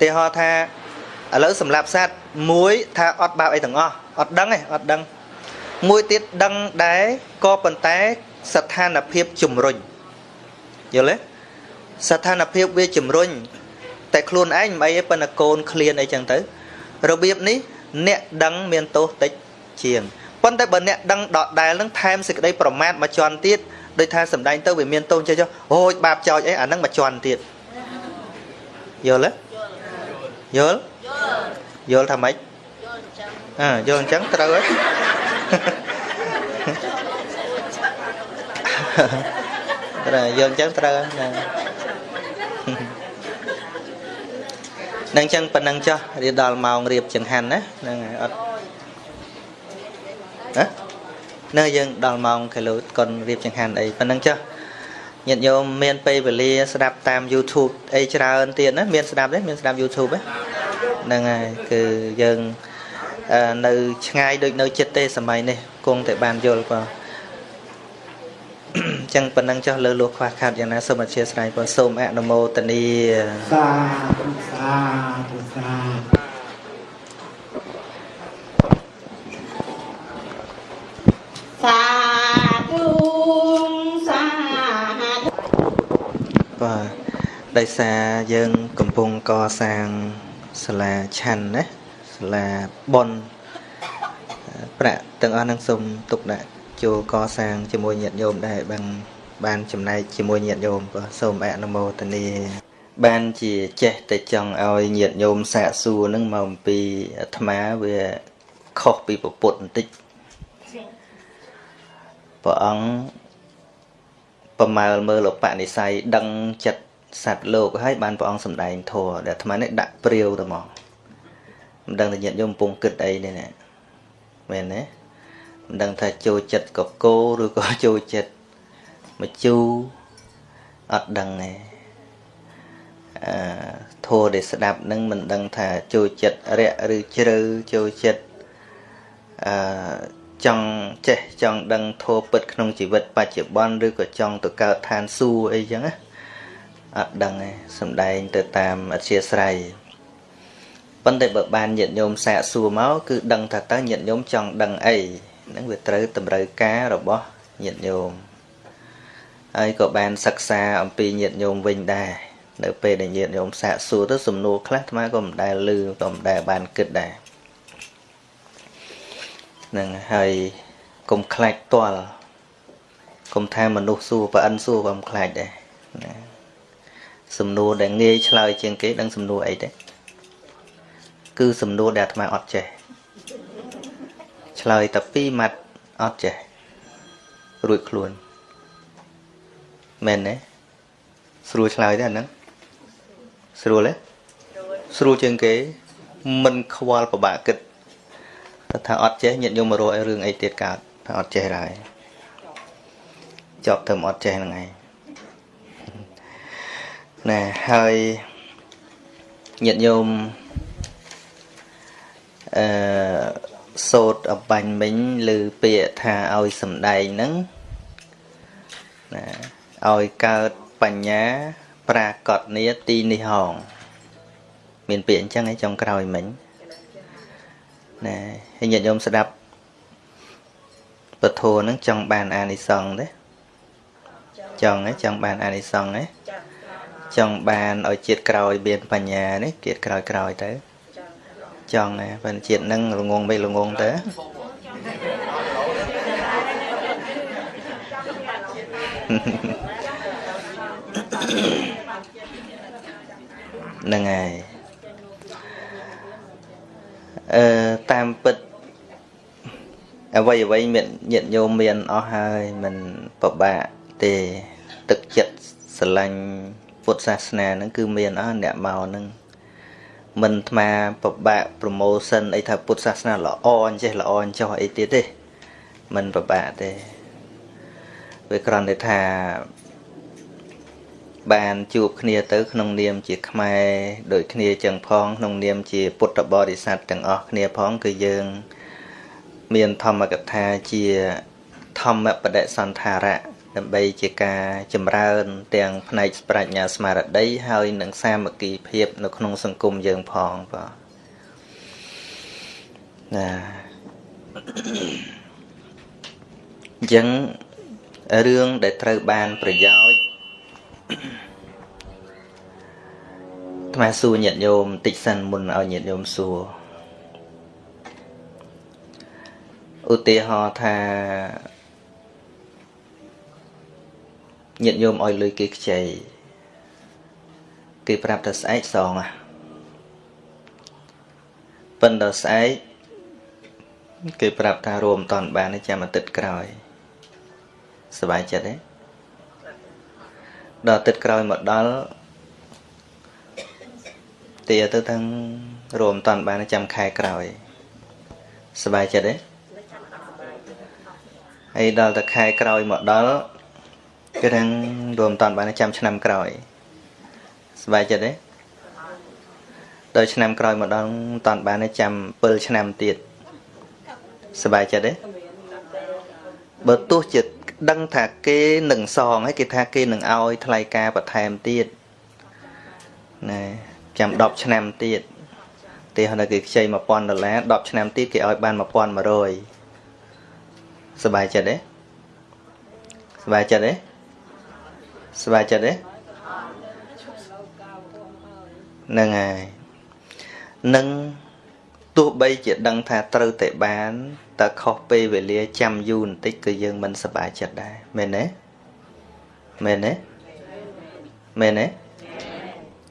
ទីហោថាឥឡូវសម្រាប់សត្វមួយថាអត់បាបអីទាំងអស់អត់ដឹងទេអត់ដឹង មួយទៀតដឹងដែរក៏ប៉ុន្តែស្ថានភាពជំរុញយល់ទេស្ថានភាពវាជំរុញតែខ្លួនឯងមិនអីទេប៉ុន្តែកូនឃ្លានអីចឹងទៅរបៀបនេះអ្នកដឹងមានទោសតិចជាងប៉ុន្តែបើអ្នកដឹងដដែលនឹងថែមសេចក្តីប្រមាថមួយជាន់ទៀតដោយថាសម្ដែងទៅវាមានទោសចេះចុះអូយបាបចោចអីអានឹងមួយជាន់ទៀតយល់ទេយល់យល់ថាម៉េចអើយល់អញ្ចឹងត្រូវហើយ ត្រូវយល់អញ្ចឹងត្រូវហ្នឹងនឹងអញ្ចឹងប៉ុណ្ណឹងចុះរៀបដល់ម៉ោងរៀបចង្ហាន់ណាហ្នឹងហើយអត់ណានៅយើងដល់ម៉ោងគីឡូកុនរៀបចង្ហាន់អីប៉ុណ្ណឹងចុះញាតិញោមមានពេលវេលាស្ដាប់តាម YouTube អីច្រើនទៀតណាមានស្ដាប់ទេមានស្ដាប់ YouTube ហ្នឹងហើយគឺយើង នៅឆ្ងាយដូចនៅចិត្តទេសម័យនេះគង់តែបានយល់បងចឹងប៉ុណ្ណឹងចុះលើលោះខ្វះខាតយ៉ាងណាសូមអធិស្ឋានបងសូមអនុមោទនាសាធុសាធុសាសាធុសាបាទដោយសារយើងកំពុងកសាងសាលាឆាន់ណា សាលាប៉ុនប្រាក់ទាំងអស់នឹងសូមទុកដាក់ចូលកសាងជាមួយញាតិញោមដែរបានបានចំណែកជាមួយញាតិញោមក៏សូមអនុមោទនាបានជាចេះតែចង់ឲ្យញាតិញោមសាកសួរនឹងមកអំពីអាត្មាវាខុសពីពុទ្ធបន្តិចព្រះអង្គប្រមើលមើលឧបនិស្ស័យដឹងចិត្តសត្វលោកហើយបានព្រះអង្គសម្ដែងធម៌ដែលអាត្មានេះដាក់ព្រាវទៅមក មិនដឹងតែញាតិញោមកំពុងគិតអីនេះណាមែនទេមិនដឹងថាចូលចិត្តកកោឬក៏ចូលចិត្តមជូរអត់ដឹងទេអឺធัวដែលស្ដាប់នឹងមិនដឹងថាចូលចិត្តរយៈឬជ្រៅចូលចិត្តអឺចង់ចេះចង់ដឹងធម៌ពិតក្នុងជីវិតបច្ចុប្បន្នឬក៏ចង់ទៅកើតឋានសួគ៌អីចឹងណាអត់ដឹងទេសំដែងទៅតាមអធិស្រ័យ ប៉ុន្តែបើបានញាតិញោមសាកសួរមកគឺដឹងថាតើញាតិញោមចង់ដឹងអីហ្នឹងវាត្រូវតម្រូវការរបស់ញាតិញោមហើយក៏បានសិក្សាអំពីញាតិញោមវិញដែរនៅពេលដែលញាតិញោមសាកសួរទៅសំណួរខ្លះអាត្មាក៏មិនដែលឮក៏មិនដែលបានគិតដែរនឹងហើយកុំខ្លាចតល់កុំថាមនុស្សសួរប្រអិនសួរក៏មិនខ្លាចដែរណាសំណួរដែលងាយឆ្លើយជាងគេដឹងសំណួរអីទេ គឺសំណួរដែលអាត្មាអត់ចេះឆ្លើយតែពីរម៉ាត់អត់ចេះរួចខ្លួនមែនទេស្រួលឆ្លើយទេអាហ្នឹងស្រួលទេស្រួលជាងគេមិនខ្វល់ពិបាកគិតតែថាអត់ចេះញាតិញោមមករកឲ្យរឿងអីទៀតកើតថាអត់ចេះហើយចប់ទៅអត់ចេះហ្នឹងឯងណែហើយញាតិញោម អឺសោតអបាញ់មិញឬពាក្យថាឲ្យសំដែងហ្នឹងណាឲ្យកើតបញ្ញា ប្រាកដនីទីនេះហង មានពាក្យអញ្ចឹងឯងចុងក្រោយមិញណាហើយញាតិញោមស្ដាប់ពធហ្នឹងចង់បានអានិសង្សទេចង់ទេចង់បានអានិសង្សទេចង់បានឲ្យជាតិក្រោយមានបញ្ញានេះជាតិក្រោយក្រោយទៅ ចង់ណាបើជាតិហ្នឹងល្ងងមិនល្ងងទៅហ្នឹងហើយអឺតាមពិតអ្វីអ្វីមានញាតិញោមមានអស់ហើយមិនពិបាកទេទឹកចិត្តស្រឡាញ់ពុទ្ធសាសនាហ្នឹងគឺមានអស់អ្នកមកហ្នឹង មិនអាត្មាពិបាកប្រម៉ូសិនអីថាពុទ្ធសាសនាល្អអញ្ចេះល្អអញ្ចោះអីទៀតទេមិនពិបាកទេវាគ្រាន់តែថាបានជួបគ្នាទៅ ក្នុងនាមជាខ្មែរដូចគ្នាចឹងផងក្នុងនាមជាពុទ្ធបរិស័ទទាំងអស់គ្នាផងគឺយើង មានធម្មកថាជាធម្មបដិសន្ធារៈ ដើម្បីជាការចម្រើន ទាំងផ្នែកប្រាជ្ញាស្មារតីហើយនិងសាមគ្គីភាព នៅក្នុងសង្គមយើងផងបាទណាអញ្ចឹងរឿងដែលត្រូវបានប្រយោជន៍ថ្មសួរញាតិញោមបន្តិចសិនមុនឲ្យញាតិញោមសួរឧទាហរណ៍ថា ញាតិញោមឲ្យលុយគេខ្ចីគេប្រាប់ថាស្អែកសងអាប៉ុន្តែស្អែកគេប្រាប់ថារួមតន់បានចាំអាទិត្យក្រោយសบายចិត្តទេដល់ទឹកក្រោយមកដល់ទាទៅទាំងរួមតន់បានចាំខែក្រោយសบายចិត្តទេហើយដល់តែខែក្រោយមកដល់ គឺទាំងរួមតន់បានចាំឆ្នាំក្រោយសบายចិត្តទេដល់ឆ្នាំក្រោយមកដល់តន់បានចាំ7ឆ្នាំទៀតសบายចិត្តទេបើទោះជាដឹងថាគេនឹងសងហើយគេថាគេនឹងឲ្យថ្លៃការបន្ថែមទៀតណែចាំ10ឆ្នាំទៀតទីហើយគេខ្ចី1000ដុល្លារ10ឆ្នាំទៀតគេឲ្យបាន1100សบายចិត្តទេសบายចិត្តទេ ស្បាយចិត្តទេហ្នឹងហើយនឹងទោះបីជាដឹងថាត្រូវតែបានតើខុសពេលវេលាចាំយូរបន្តិចក៏យើងមិនសប្បាយចិត្តដែរមែនទេមែនទេមែនទេ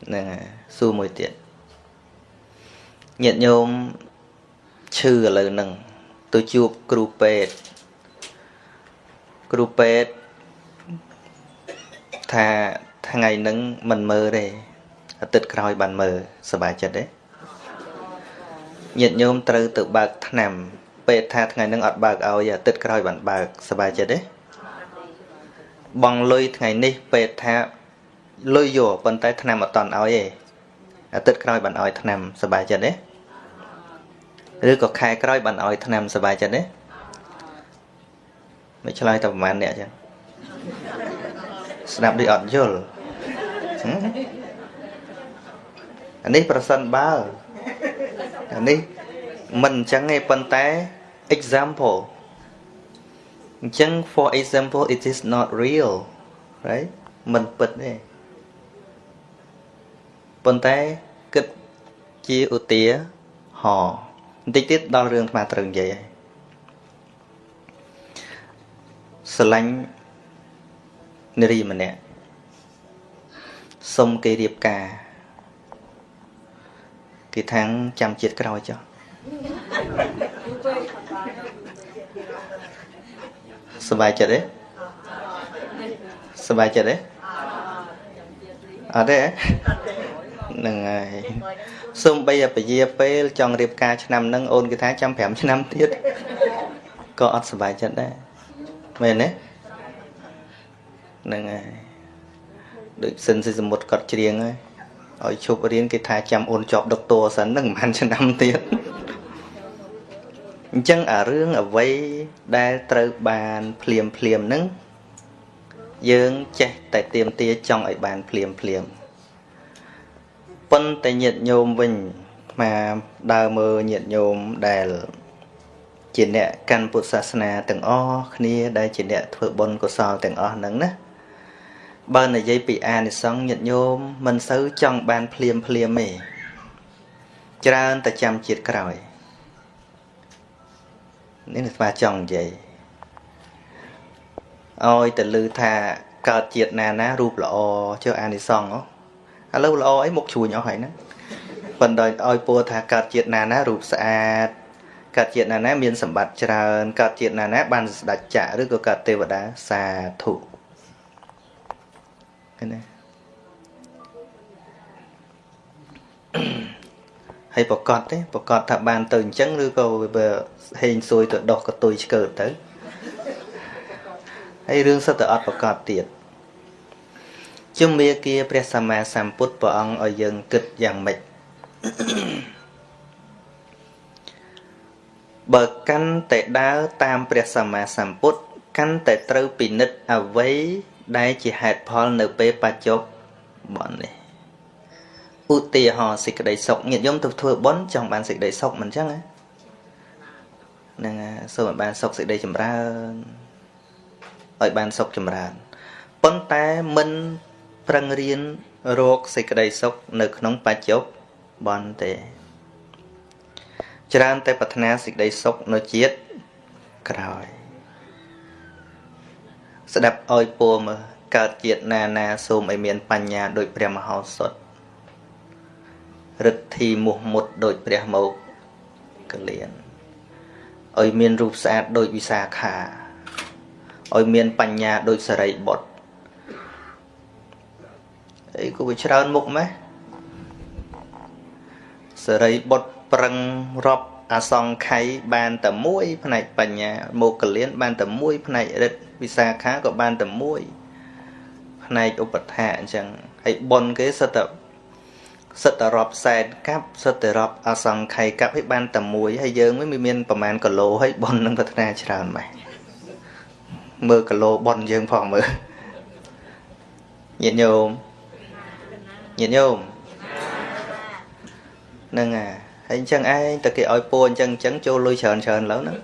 ហ្នឹងហើយសួរមួយទៀតញាតិញោមឈឺឥឡូវហ្នឹងទៅជួបគ្រូពេទ្យគ្រូពេទ្យ ថាថ្ងៃហ្នឹងមិនមើលទេអាទិត្យក្រោយបានមើលសប្បាយចិត្តទេញាតិញោមត្រូវទៅបើកថ្នាំពេទ្យថាថ្ងៃហ្នឹងអត់បើកឲ្យអាទិត្យក្រោយបានបើកសប្បាយចិត្តទេបងលុយថ្ងៃនេះពេទ្យថាលុយយកប៉ុន្តែថ្នាំអត់តន់ឲ្យទេអាទិត្យក្រោយបានឲ្យថ្នាំសប្បាយចិត្តទេឬក៏ខែក្រោយបានឲ្យថ្នាំសប្បាយចិត្តទេមិនឆ្លើយតែប្រហែលអ្នកចឹង ស្ដាប់ដូចអត់យល់អានេះប្រសិនបើអានេះមិនអញ្ចឹងទេប៉ុន្តែ example អញ្ចឹង for example it is not real right មិនពិតទេប៉ុន្តែគិតជាឧទាហរណ៍បន្តិចទៀតដល់រឿងអាត្រូវនិយាយហើយស្រឡាញ់ នារីម្នាក់សុំគេរៀបការគេថាងចាំជាតិក្រោយចុះសบายចិត្តទេសบายចិត្តទេអត់ទេហ្នឹងហើយសូមបីពជាពេលចង់រៀបការឆ្នាំហ្នឹងអូនគេថាចាំ5ឆ្នាំទៀតក៏អត់សบายចិត្តដែរមែនទេ ហ្នឹងហើយដូចសិនសិសមុទ្រគាត់ច្រៀងហើយឲ្យឈប់រៀនគេថាចាំអូនជាប់ដុកទ័រសិនហ្នឹងមិនឆ្នាំទៀតអញ្ចឹងអារឿងអ្វីដែលត្រូវបានភ្លាមភ្លាមហ្នឹងយើងចេះតែទៀមទាចង់ឲ្យបានភ្លាមភ្លាមប៉ុន្តែញាតញោមវិញមកដើរមើលញាតញោមដែលជាអ្នកកាន់ពុទ្ធសាសនាទាំងអស់គ្នាដែលជាអ្នកធ្វើបុណ្យកុសលទាំងអស់ហ្នឹងណា បើនិយាយពីអានិសង្ឃញាតញោមមិនសូវចង់បានភ្លាមភ្លាមទេច្រើនតែចាំជាតិក្រោយនេះស្វាចង់និយាយឲ្យតែលឺថាកើតជាតិណាណារូបល្អចុះអានិសង្ឃឥឡូវល្អអីមុខជួញអស់ហើយណាប៉ុន្តែឲ្យពោលថាកើតជាតិណាណារូបស្អាតកើតជាតិណាណាមានសម្បត្តិច្រើនកើតជាតិណាណាបានស្ដេចចក្រឬក៏កើតទេវតាសាធុ ឃើញទេហើយប្រកាសទេប្រកាសថាបានទៅអញ្ចឹងឬក៏វាហេងសួយទៅដោះកតុយឆ្កើតទៅហើយរឿងសិតតែអត់ប្រកាសទៀតជំមាគាព្រះសម្មាសម្ពុទ្ធព្រះអង្គឲ្យយើងគិតយ៉ាងម៉េចបើកាន់តែដើរតាមព្រះសម្មាសម្ពុទ្ធកាន់តែត្រូវពិនិត្យអ្វី ដែលជាហេតុផលនៅពេលបច្ចុប្បន្ននេះឧទាហរណ៍សេចក្តីសុខញាតិញោមទៅធ្វើបុណ្យចង់បានសេចក្តីសុខមិនអញ្ចឹងហ្នឹងសូមឲ្យបានសុខសេចក្តីចម្រើនឲ្យបានសុខចម្រើនប៉ុន្តែមិនប្រឹងរៀនរកសេចក្តីសុខនៅក្នុងបច្ចុប្បន្នទេច្រើនតែប្រាថ្នាសេចក្តីសុខនៅជាតិក្រោយ ស្ដាប់ឲ្យពោមើលកើតជាតិណាណាសូមឲ្យមានបញ្ញាដោយព្រះមហោសុតរិទ្ធីមុះមុតដោយព្រះមកកលៀនឲ្យមានរូបស្អាតដោយវិសាខាឲ្យមានបញ្ញាដូចសរីបុត្រអីក៏វាច្រើនមុខម៉េះសរីបុត្រប្រឹងរាប់អសង្ខ័យបានតែមួយផ្នែកបញ្ញាមកកលៀនបានតែមួយផ្នែករិទ្ធ វិសាខាក៏បានតែមួយផ្នែកឧបថាអញ្ចឹងហើយប៉ុនគេសិតតែសិតតែរាប់សែនកាប់សិតតែរាប់អសង្ខ័យកាប់ឲ្យបានតែមួយហើយយើងមិនមាន ប្រមាណគីឡូហើយប៉ុននឹងប្រាថ្នាច្រើនម៉េចមើលគីឡូប៉ុនយើងផងមើលញាតិញោមញាតិញោមហ្នឹងអាហើយអញ្ចឹងឯងតែគេឲ្យពួរអញ្ចឹងអញ្ចឹងចូលលុយច្រើនច្រើនឡើយហ្នឹង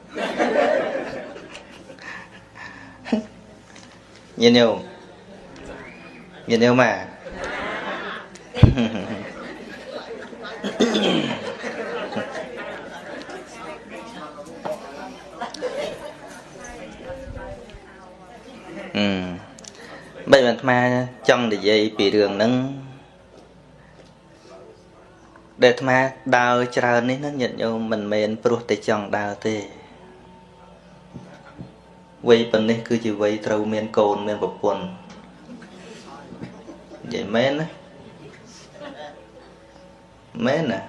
ញាតិញោមញាតិញោមម៉ាអឺបែបអាត្មាចង់និយាយពីរឿងហ្នឹងដែលអាត្មាដើរច្រើននេះណាញាតិញោមមិនមែនព្រោះតែចង់ដើរទេ វ័យប៉ុណ្នេះគឺជាវ័យត្រូវមានកូនមានប្រពន្ធនិយាយមែនណាមែនណា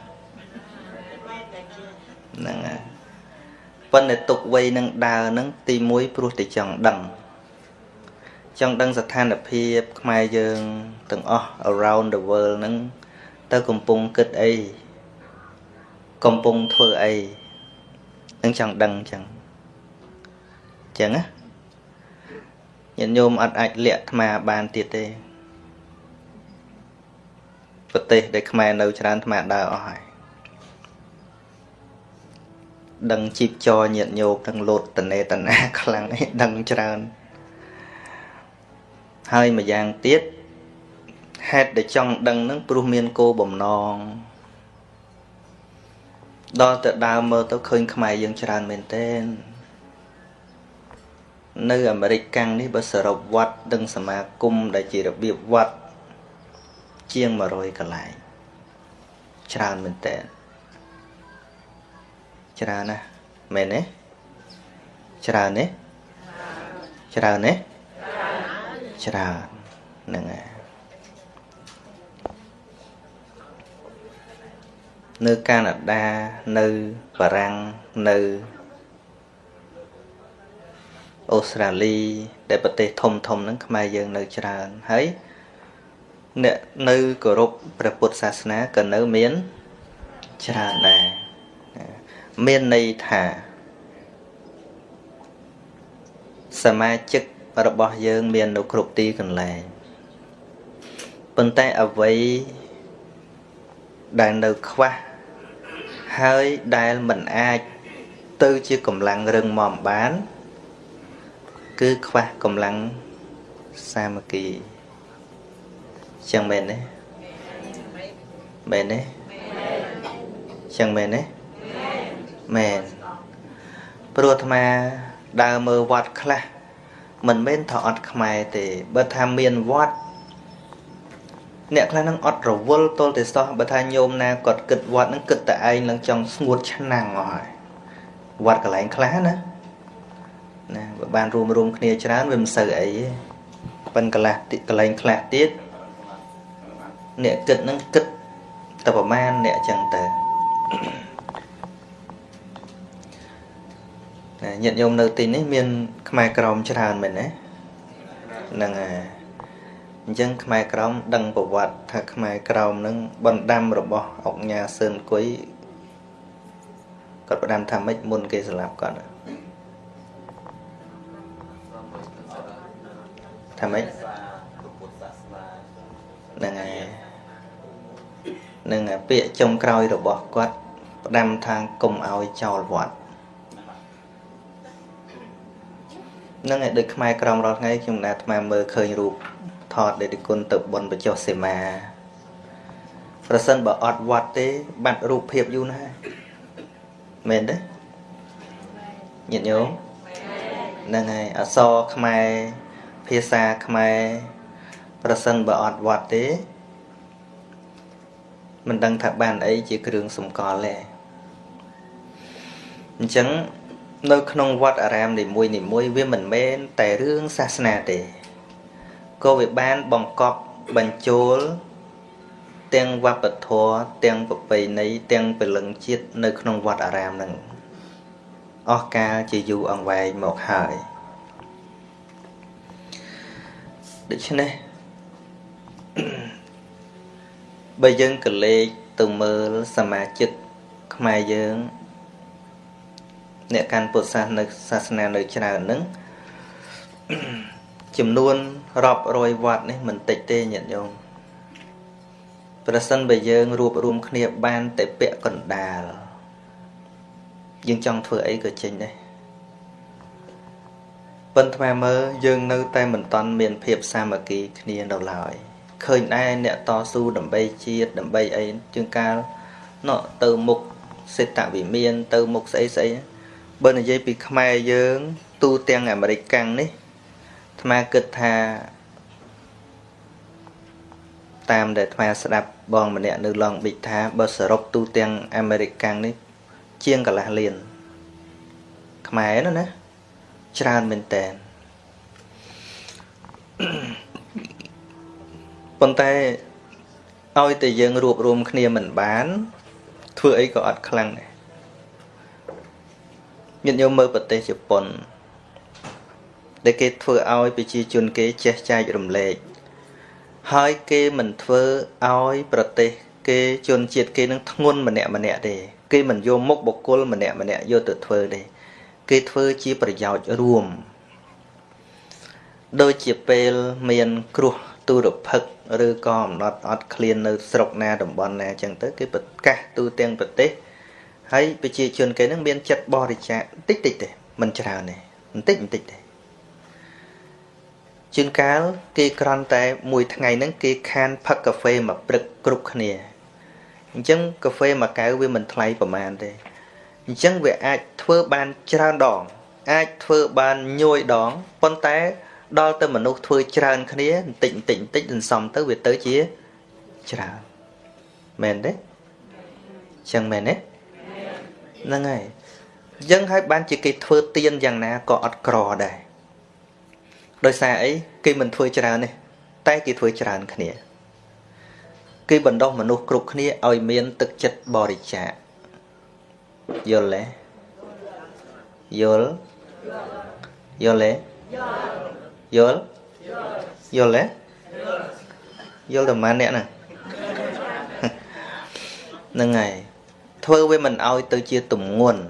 ហ្នឹងហើយប៉ុន្តែទុកវ័យនឹងដើរហ្នឹងទី1ព្រោះតែចង់ដឹងចង់ដឹងស្ថានភាពខ្មែរយើងទាំងអស់ around the world ហ្នឹងទៅកំពុងគិតអីកំពុងធ្វើអីនឹងចង់ដឹងអញ្ចឹងអញ្ចឹងណាញាតិញោមអត់អាចលាក់អាត្មាបានទៀតទេប្រទេសដែលខ្មែរនៅច្រើនអាត្មាដើរអស់ហើយដឹងជីបចរញាតញោមទាំងលោតតនេតនាខ្លាំងឯងដឹងច្រើនហើយម្យ៉ាងទៀតហេតុដែលចង់ដឹងនឹងព្រោះមានគោបំណងដល់ទៅដើមមើលទៅឃើញខ្មែរយើងច្រើនមែនទែន នៅអាមេរិកកាំងនេះបើសរុបវត្តដឹងសមាគមដែលជារបៀបវត្តជាង100កន្លែងច្រើនមែនទែនច្រើនណាស់មែនទេច្រើនទេច្រើនទេច្រើនហ្នឹងហើយនៅកាណាដានៅបារាំងនៅ អូស្ត្រាលី ដែលប្រទេសធំធំហ្នឹងខ្មែរយើងនៅច្រើនហើយអ្នកនៅគោរពព្រះពុទ្ធសាសនាក៏នៅមានច្រើនដែរមានន័យថាសមាជិករបស់យើងមាននៅគ្រប់ទីកន្លែងប៉ុន្តែអ្វីដែលនៅខ្វះហើយដែលមិនអាចទៅជាកម្លាំងរឹងមាំបាន គឺខ្វះកម្លាំងសាមគ្គីចឹងមែនទេមែនទេចឹងមែនទេមែនព្រោះអាត្មាដើរមើលវត្តខ្លះមិនមែនថាអត់ខ្មែរទេបើថាមានវត្តអ្នកខ្លះនឹងអត់រវល់ទល់តែសោះបើថាញោមណាគាត់គិតវត្តនឹងគិតតែឯងនឹងចង់ស្ងួតឆ្នាំងអស់ហើយវត្តកន្លែងខ្លះណា ណាបើបានរួមរួមគ្នាច្រើនវាមិនសូវអីទេប៉ិនកន្លះកន្លែងខ្លះទៀតអ្នកគិតនឹងគិតតែប្រមាណអ្នកចឹងទៅញាតិញោមនៅទីនេះមាន ខ្មែរក្រមច្រើនមែនទេហ្នឹងហើយអញ្ចឹងខ្មែរក្រមដឹងប្រវត្តិថាខ្មែរក្រមនឹងបណ្ដាំរបស់អុកញ៉ាសឿនគុយគាត់បណ្ដាំថាម៉េចមុនគេស្លាប់គាត់ ថាម៉េចហ្នឹងហើយនឹងពាក្យចុងក្រោយរបស់គាត់ផ្ដាំថាកុំឲ្យចោលវត្តនឹងឯដូចខ្មែរក្រមរាល់ថ្ងៃខ្ញុំណាអាត្មាមើលឃើញរូបថតដែលគុណទៅបុណ្យបចុះសេមាប្រសិនបើអត់វត្តទេ បាត់រូបភាពយូរណាស់មែនទេញាតិញោមហ្នឹងហើយអសរខ្មែរ ភាសាខ្មែរប្រសិនបើអត់វត្តទេមិនដឹងថាបានអីជាគ្រឿងសម្គាល់ទេអញ្ចឹងនៅក្នុងវត្តអារាមនីមួយនីមួយវាមិនមែនតែរឿងសាសនាទេក៏វាបានបង្កប់បញ្ចូលទាំងវប្បធម៌ទាំងប្រពៃណីទាំងពលឹងជាតិនៅក្នុងវត្តអារាមនឹងអស់កាលជាយូរអង្វែងមកហើយ ដូច្នេះបើយើងកលេចទៅមើលសមាជិកខ្មែរយើង អ្នកកាន់ពុទ្ធសាសនាសាសនានៅច្រើនហ្នឹងចំនួនរាប់រយវត្តនេះមិនតិចទេញាតិញោមប្រសិនបើយើងរួបរวมគ្នាបានតែពាក់កណ្ដាលយើងចង់ធ្វើអីក៏ចេញដែរ ប៉ុន្តែមើលយើងនៅតែមិនតន់មានភាពសាមគ្គីគ្នានៅឡើយឃើញដែរអ្នកតស៊ូដើម្បីជាតិដើម្បីអីជាងកាលណោះទៅមុខសេតវិមាន ទៅមុខស្អីស្អីបើនិយាយពីខ្មែរយើង ទូទាំងអាមេរិកកាំងនេះអាត្មាគិតថា តាមដែលអាត្មាស្ដាប់បងម្នាក់នៅឡងប៊ីកថាបើសរុបទូទាំងអាមេរិកកាំងនេះ ជាងកន្លះលានខ្មែរណាណា ច្រើនមែនតើប៉ុន្តែឲ្យតែយើងរួបរวมគ្នាមិនបាន ធ្វើអីក៏អត់ខ្លាំងដែរញាតិញោមមើលប្រទេសជប៉ុនដែលគេធ្វើឲ្យប្រជាជនគេចេះចែករំលែកហើយគេមិនធ្វើឲ្យប្រទេស គេជនជាតិគេនឹងធ្ងន់ម្នាក់ម្នាក់ទេគេមិនយកមុខបុគ្គលម្នាក់ម្នាក់យកទៅធ្វើទេ គេធ្វើជាប្រយោជន៍រួម ដូចជាពេលមានគ្រោះទូរភឹកឬក៏អំណត់អត់ឃ្លាននៅស្រុកណាតំបន់ណាអញ្ចឹងទៅគេប្រកាសទូទាំងប្រទេសហើយប្រជាជនគេនឹងមានចិត្តបរិច្ចាគតិចតិចទេមិនច្រើនទេបន្តិចបន្តិចទេជួនកាលគេក្រន់តែមួយថ្ងៃហ្នឹងគេខានផឹកកាហ្វេមួយព្រឹកគ្រប់គ្នាអញ្ចឹងកាហ្វេមួយកែវវាមិនថ្លៃប្រហែលទេ អញ្ចឹងវាអាចធ្វើបានច្រើនដង អាចធ្វើបានញយដងប៉ុន្តែដល់ទៅមនុស្សធ្វើច្រើនគ្នាបន្តិចបន្តិចបន្តិចសន្សំទៅវាទៅជាច្រើនមែនទេចឹងមែនទេហ្នឹងហើយអញ្ចឹងហើយបានជាគេធ្វើទៀនយ៉ាងណាក៏អត់ក្រដែរដោយសារអីគេមិនធ្វើច្រើនទេតែគេធ្វើច្រើនគ្នា គេបណ្ដោះមនុស្សគ្រប់គ្នាឲ្យមានទឹកចិត្តបរិច្ចាគ យល់ទេយល់យល់ទេយល់យល់ទេយល់តែម៉ានអ្នកហ្នឹងហ្នឹងហើយធ្វើវាមិនឲ្យទៅជាទំងន់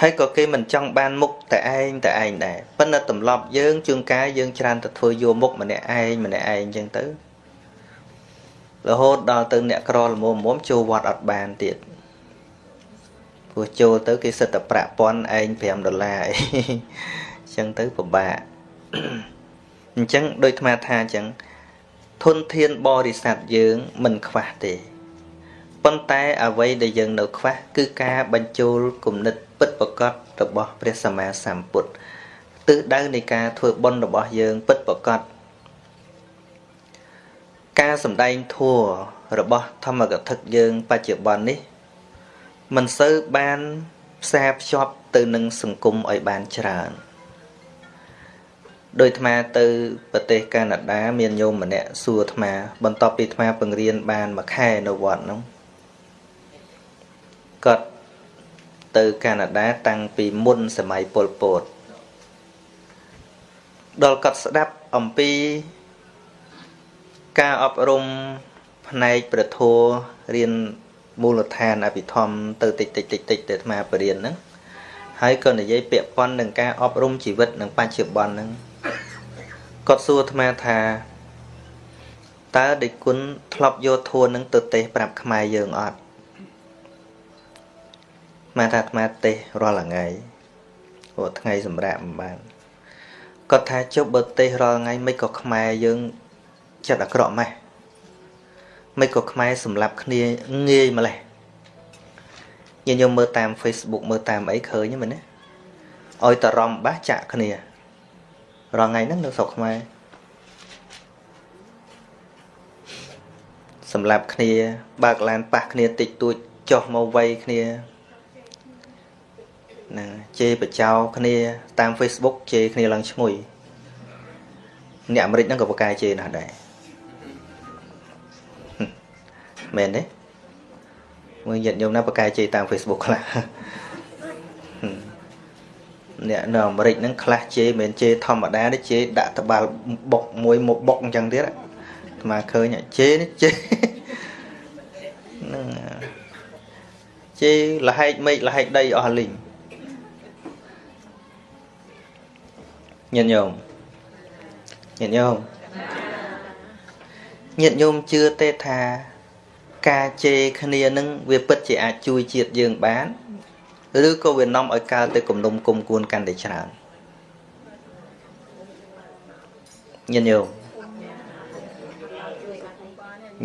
ហើយក៏គេមិនចង់បានមុខតែឯងតែឯងដែរប៉ុន្តែទម្លាប់យើងជួនកាលយើងច្រើនទៅធ្វើយកមុខម្នាក់ឯងម្នាក់ឯងអញ្ចឹងទៅរហូតដល់ទៅអ្នកក្រល្មមមចូលវត្តអត់បានទៀត ព្រោះចូលទៅគេសិតតែប្រាក់ប៉ុនឯង5ដុល្លារអីអញ្ចឹងទៅពិបាកអញ្ចឹងដូចអាថាអញ្ចឹងធនធានបរិស័ទយើងមិនខ្វះទេប៉ុន្តែអ្វីដែលយើងនៅខ្វះគឺការបញ្ចូលគំនិតពិតប្រកបរបស់ព្រះសម្មាសម្ពុទ្ធទិសដៅនៃការធ្វើបុណ្យរបស់យើងពិតប្រកបការសម្ដែងធัวរបស់ធម្មកថាយើងបច្ចុប្បន្ននេះ មិនសូវបានផ្សារភ្ជាប់ទៅនឹងសង្គមឲ្យបានច្រើនដោយអាត្មាទៅប្រទេសកាណាដាមានញោមម្នាក់សួរអាត្មា បន្ទាប់ពីអាត្មាពង្រៀនបានមួយខែនៅវត្តនោះគាត់ទៅកាណាដាតាំងពីមុនសម័យប៉ុលពតដល់គាត់ស្ដាប់អំពីការអប់រំផ្នែកប្រធัวរៀន មូលដ្ឋានអភិធម្មទៅតិចតិចតិចតិចទៅអាត្មាបរៀនហ្នឹងហើយក៏និយាយពាក់ព័ន្ធនឹងការអប់រំជីវិតនឹងបច្ចុប្បន្នហ្នឹងគាត់សួរអាត្មាថាតើដេចគុណធ្លាប់យកធួននឹងទៅទេសប្រាប់ខ្មែរយើងអត់មកថាអាត្មាទេសរាល់ថ្ងៃព្រោះថ្ងៃសម្រាប់មិនបានគាត់ថាជប់បើទេសរាល់ថ្ងៃមិនក៏ខ្មែរយើងចិត្តអាក្រក់ម៉េះ មិនក៏ខ្មែរសម្លាប់គ្នាងាយម្លេះញញោមមើលតាម Facebook មើលតាមអីឃើញមែនទេឲ្យតរំបាសចាក់គ្នារាល់ថ្ងៃហ្នឹងនៅស្រុកខ្មែរសម្រាប់គ្នា បើកឡានប៉ះគ្នាតិចតួចចុះមកវ័យគ្នាណាជេរបចោគ្នា តាម Facebook ជេរគ្នាឡើងឈ្ងុយអ្នកអាមេរិកហ្នឹងក៏ប្រកែជេរណាស់ដែរ មែនទេមើលញាតិញោមណាប្រកែជេរតាម Facebook ខ្លះអ្នកនៅអាមេរិកហ្នឹងខ្លះជេរមិនជេរធម្មតាទេជេរដាក់ត្បាល់បុកមួយមកបុកអញ្ចឹងទៀតអាត្មាឃើញជេរនេះជេរហ្នឹងជេរលហែកមេឃលហែកដីអស់លីងញាតិញោមញាតិញោមញាតិញោមជឿទេថា ការជេរគ្នានឹងវាពិតជាអាចជួយជាតិយើងបានឬក៏វានាំឲ្យកើតទៅគំនុំគុំគួនកាន់តែច្រើនញាតិញោម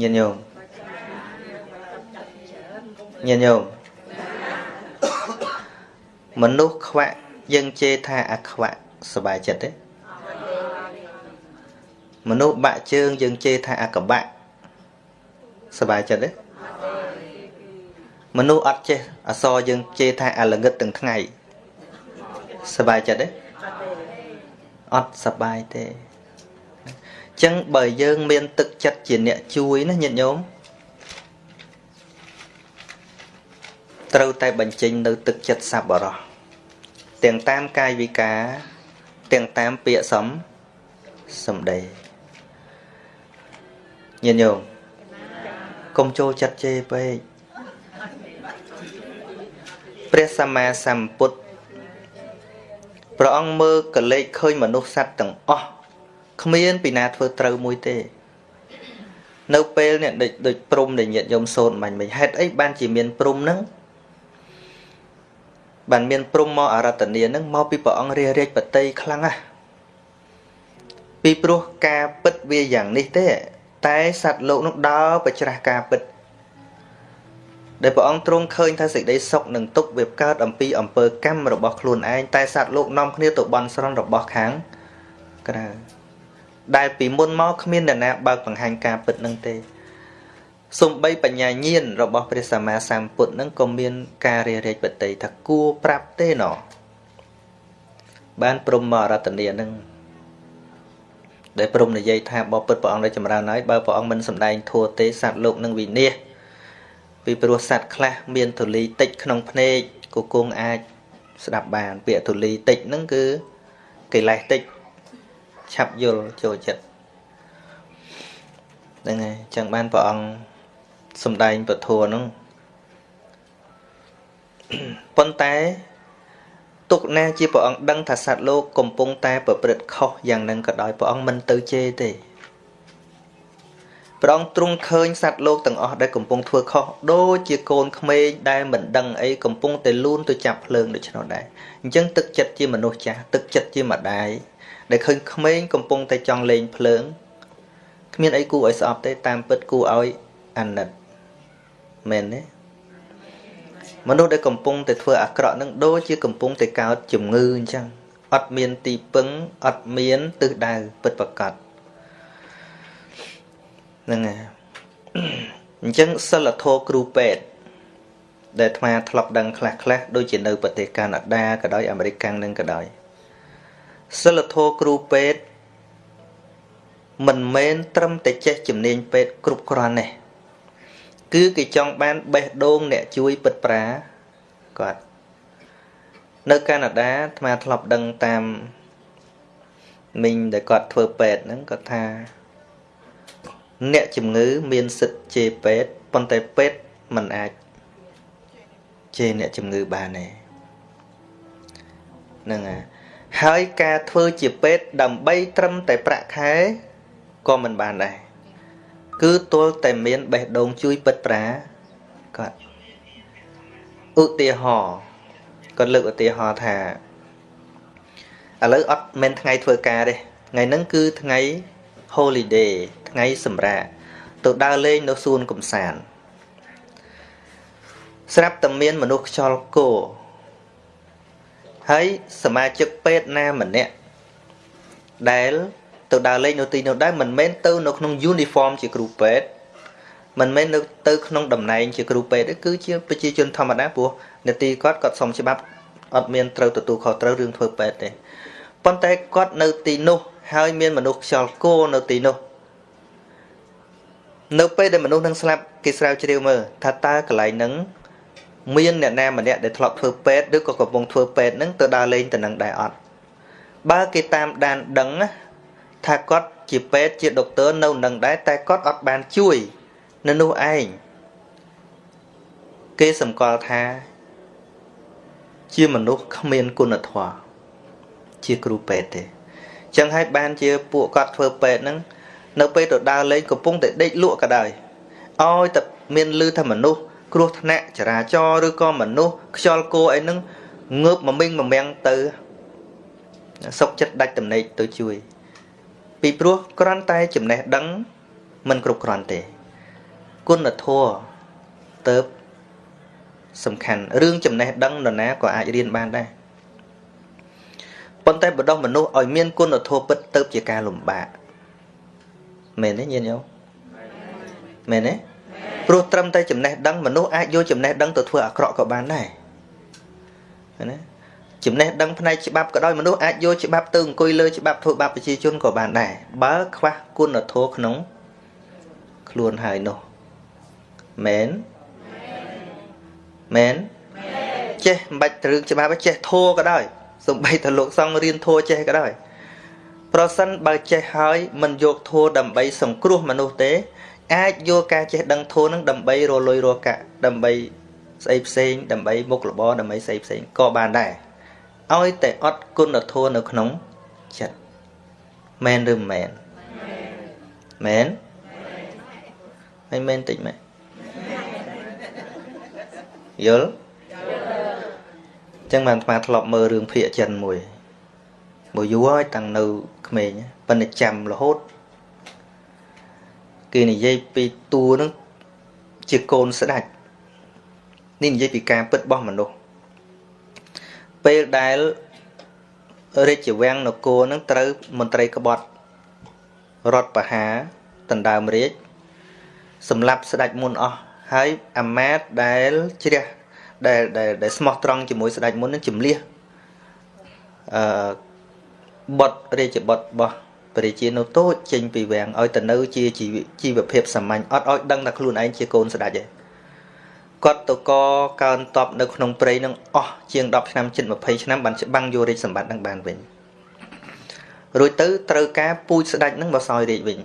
ញាតិញោមញាតិញោមមនុស្សខ្វាក់យើងជេរថាអាខ្វាក់សบายចិត្តទេមនុស្សបាក់ជើងយើងជេរថាអាកបាក់ សบายចិត្តទេមនុស្សអត់ចេះអសរយើងជេរថាអាល្ងឹតទាំងថ្ងៃសบายចិត្តទេអត់សบายទេអញ្ចឹងបើយើងមានទឹកចិត្តជាអ្នកជួយណាញាតិញោមត្រូវតែបញ្ចេញនៅទឹកចិត្តសប្បុរសទាំងតាមកាយវិការទាំងតាមពាក្យសំសំដីញាតិញោម កុំចូលចិត្តជេរពេកព្រះសម្មាសម្ពុទ្ធព្រះអង្គមើលកលេចឃើញមនុស្សសត្វទាំងអស់គ្មានពីណាធ្វើត្រូវមួយទេ នៅពេលនេះដូចព្រំដែលញាតិញោមសូត្រមិនមិនហេតុអីបានជាមានព្រំហ្នឹងបានមានព្រំមកអរតនីហ្នឹងមកពីព្រះអង្គរារាជបតីខ្លាំងណាស់ពីព្រោះការពិតវាយ៉ាងនេះទេ តែសត្វលោកនោះដើរប្រច្រាស់ការពិតដែលព្រះអង្គទ្រង់ឃើញថាសេចក្តីសុខនឹងទុកវាកើតអំពីអំពើកម្មរបស់ខ្លួនឯងតែសត្វលោកនាំគ្នាទៅបន់ស្រន់របស់ខាងក្រៅដែលពីមុនមកគ្មាននរណាបើកបង្ហាញការពិតនឹងទេសំបីបញ្ញាញាណរបស់ព្រះសម្មាសម្ពុទ្ធនឹងក៏មានការរារាជបតីថាគួរប្រាប់ទេណោះបានព្រមរតនីនឹង ដែលព្រមនិយាយថាបបពុតព្រះអង្គដែលចម្រើនហើយបើព្រះអង្គមិនសម្ដែងធัวទេសត្វលោកនឹងវិនិច្ឆ័យពីព្រោះសត្វខ្លះមានធូលីតិចក្នុងភ្នែកក៏គង់អាចស្ដាប់បាន ពាក្យធូលីតិចហ្នឹងគឺកិលេសតិចឆាប់យល់ចូលចិត្តហ្នឹងហើយចឹងបានព្រះអង្គសំដែងពធហ្នឹងប៉ុន្តែ ទុកណាជាព្រះអង្គដឹងថាសត្វលោកកំពុងតែប្រព្រឹត្តខុសយ៉ាងហ្នឹងក៏ដោយព្រះអង្គមិនទៅជេរទេព្រះអង្គទ្រង់ឃើញសត្វលោកទាំងអស់ដែលកំពុងធ្វើខុសដូចជាកូនក្មេងដែលមិនដឹងអីកំពុងតែលូនទៅចាប់ភ្លើងដូច្នោះដែរអញ្ចឹងទឹកចិត្តជាមនុស្សចាស់ទឹកចិត្តជាម្ដាយដែលឃើញក្មេងកំពុងតែចង់លេងភ្លើងគ្មានអីគួរឲ្យស្អប់ទេតាមពិតគួរឲ្យអាណិតមែនទេ មនុស្សដែលកំពុងតែធ្វើអាក្រក់នឹងដូចជាកំពុងតែកើតជំងឺអញ្ចឹងអត់មានទីពឹងអត់មានទិសដៅពិតប្រាកដហ្នឹងហើយអញ្ចឹងសិលធម៌គ្រូពេទ្យដែលអាត្មាធ្លាប់ដឹងខ្លះខ្លះដូចជានៅប្រទេសកាណាដាក៏ដោយអាមេរិកកាំងនឹងក៏ដោយសិលធម៌គ្រូពេទ្យមិនមែនត្រឹមតែចេះជំនាញពេទ្យគ្រប់គ្រាន់ទេ គឺគេចង់បានបេះដូងអ្នកជួយពិតប្រាគាត់នៅកាណាដាអាត្មាធ្លាប់ដឹងតាមមីងដែលគាត់ធ្វើពេទ្យហ្នឹងគាត់ថាអ្នកជំងឺមានសិទ្ធជេរពេទ្យប៉ុន្តែពេទ្យមិនអាចជេរអ្នកជំងឺបានទេហ្នឹងហើយហើយការធ្វើជាពេទ្យដើម្បីត្រឹមតែប្រាក់ខែក៏មិនបានដែរ គឺទល់តែមានបេះដូងជួយពិតប្រាគាត់ឧទាហរណ៍គាត់លើកឧទាហរណ៍ថាឥឡូវអត់មែនថ្ងៃធ្វើការទេថ្ងៃហ្នឹងគឺថ្ងៃ holiday ថ្ងៃសម្រាកទៅដើរលេងនៅសួនកំសាន្តស្រាប់តែមានមនុស្សខ្យល់គោហើយសមាជិកពេទ្យណាម្នាក់ដែល ទៅដើរលេងនៅទីនោះដែរមិនមែនទៅនៅក្នុង uniform ជាគ្រូពេទ្យមិនមែននៅទៅក្នុងតំណែងជាគ្រូពេទ្យទេគឺជាប្រជាជនធម្មតាព្រោះនាទីគាត់គាត់សុំច្បាប់អត់មានត្រូវទទួលខុសត្រូវរឿងធ្វើពេទ្យទេប៉ុន្តែគាត់នៅទីនោះហើយមានមនុស្សខ្យល់គោនៅទីនោះនៅពេលដែលមនុស្សនឹងស្លាប់គេស្រាវជ្រាវមើលថាតើកន្លែងហ្នឹងមានអ្នកណាម្នាក់ដែលធ្លាប់ធ្វើពេទ្យឬក៏កំពុងធ្វើពេទ្យហ្នឹងទៅដើរលេងទៅនឹងដែរអត់បើគេតាមដានដឹង ថាគាត់ជាពេទ្យជាដុកទ័រនៅនឹងដែរតែគាត់អត់បានជួយនៅនោះឯងគេសម្គាល់ថា ជាមនុស្សគ្មានគុណធម៌ជាគ្រូពេទ្យទេចឹងហើយបានជាពួកគាត់ធ្វើពេទ្យហ្នឹងនៅពេលទៅដើរលេងកំពុងតែដេកលក់ក៏ដោយឲ្យតែមានលឺថាមនុស្សគ្រោះថ្នាក់ចរាចរណ៍ឬក៏មនុស្សខ្យល់គោអីហ្នឹងងើបមកមីងមកមាំងទៅសុកចិត្តដាច់តំណែកទៅជួយ ពីព្រោះគ្រាន់តែចំណេះដឹងមិនគ្រប់គ្រាន់ទេ គុណធម៌ទៅសំខាន់រឿងចំណេះដឹងនរណាក៏អាចរៀនបានដែរប៉ុន្តែបដោះមនុស្សឲ្យមានគុណធម៌ពិតទៅជាការលំបាកមែនទេញាតិញោមមែនទេព្រោះត្រឹមតែចំណេះដឹងមនុស្សអាចយកចំណេះដឹងទៅធ្វើអាក្រក់ក៏បានដែរណា ចំណេះដឹងផ្នែកច្បាប់ក៏ដោយមនុស្សអាចយកច្បាប់ទៅអង្គុយលើច្បាប់ធ្វើបាបប្រជាជនក៏បានដែរបើខ្វះគុណធម៌ក្នុងខ្លួនហើយនោះមែនមែនចេះមិនបាច់រឿងច្បាប់ចេះធัวក៏ដោយសំបីតលោកសង្ឃរៀនធัวចេះក៏ដោយប្រសិនបើចេះហើយមិនយកធัวដើម្បីសង្គ្រោះមនុស្សទេ អាចយកការចេះដឹងធัวនឹងដើម្បីរលុយរកាក់ដើម្បីស្អីផ្សេងដើម្បីមុខរបរដើម្បីស្អីផ្សេងក៏បានដែរ ឲ្យតែអត់គុណធម៌នៅក្នុងចិត្តមែនឬមិនមែនមែនហើយមែនតិចមែនយល់ចឹងបានអាត្មាធ្លាប់មើលរឿងភាគចិនមួយមួយយូរហើយតាំងនៅក្មេងប៉ុន្តែចាំរហូតគេនិយាយពីតួនឹងជាកូនស្ដេចនេះនិយាយពីការពិតរបស់មនុស្ស ពេលដែលរាជវាំងនគរនឹងត្រូវមន្ត្រីក្បត់រដ្ឋបហាដណ្ដើមរាជសម្លាប់ស្ដេចមុនអស់ហើយអាមាត្យដែលជ្រះដែលដែលស្មោះត្រង់ជាមួយស្ដេចមុននឹងជំលះអឺបុតរាជបុតរបស់ព្រះជានៅតូចចេញពីវាំងឲ្យទៅនៅជាជីវភាពសាមញ្ញអត់ឲ្យដឹងថាខ្លួនឯងជាកូនស្ដេចទេ គាត់ទៅកកើនតបនៅក្នុងព្រៃនឹងអស់ជាង10ឆ្នាំជិត20ឆ្នាំបានច្បាំងយករាជសម្បត្តិនឹងបានវិញរួចទៅត្រូវការពូជស្ដេចនឹងមកសោយរាជវិញ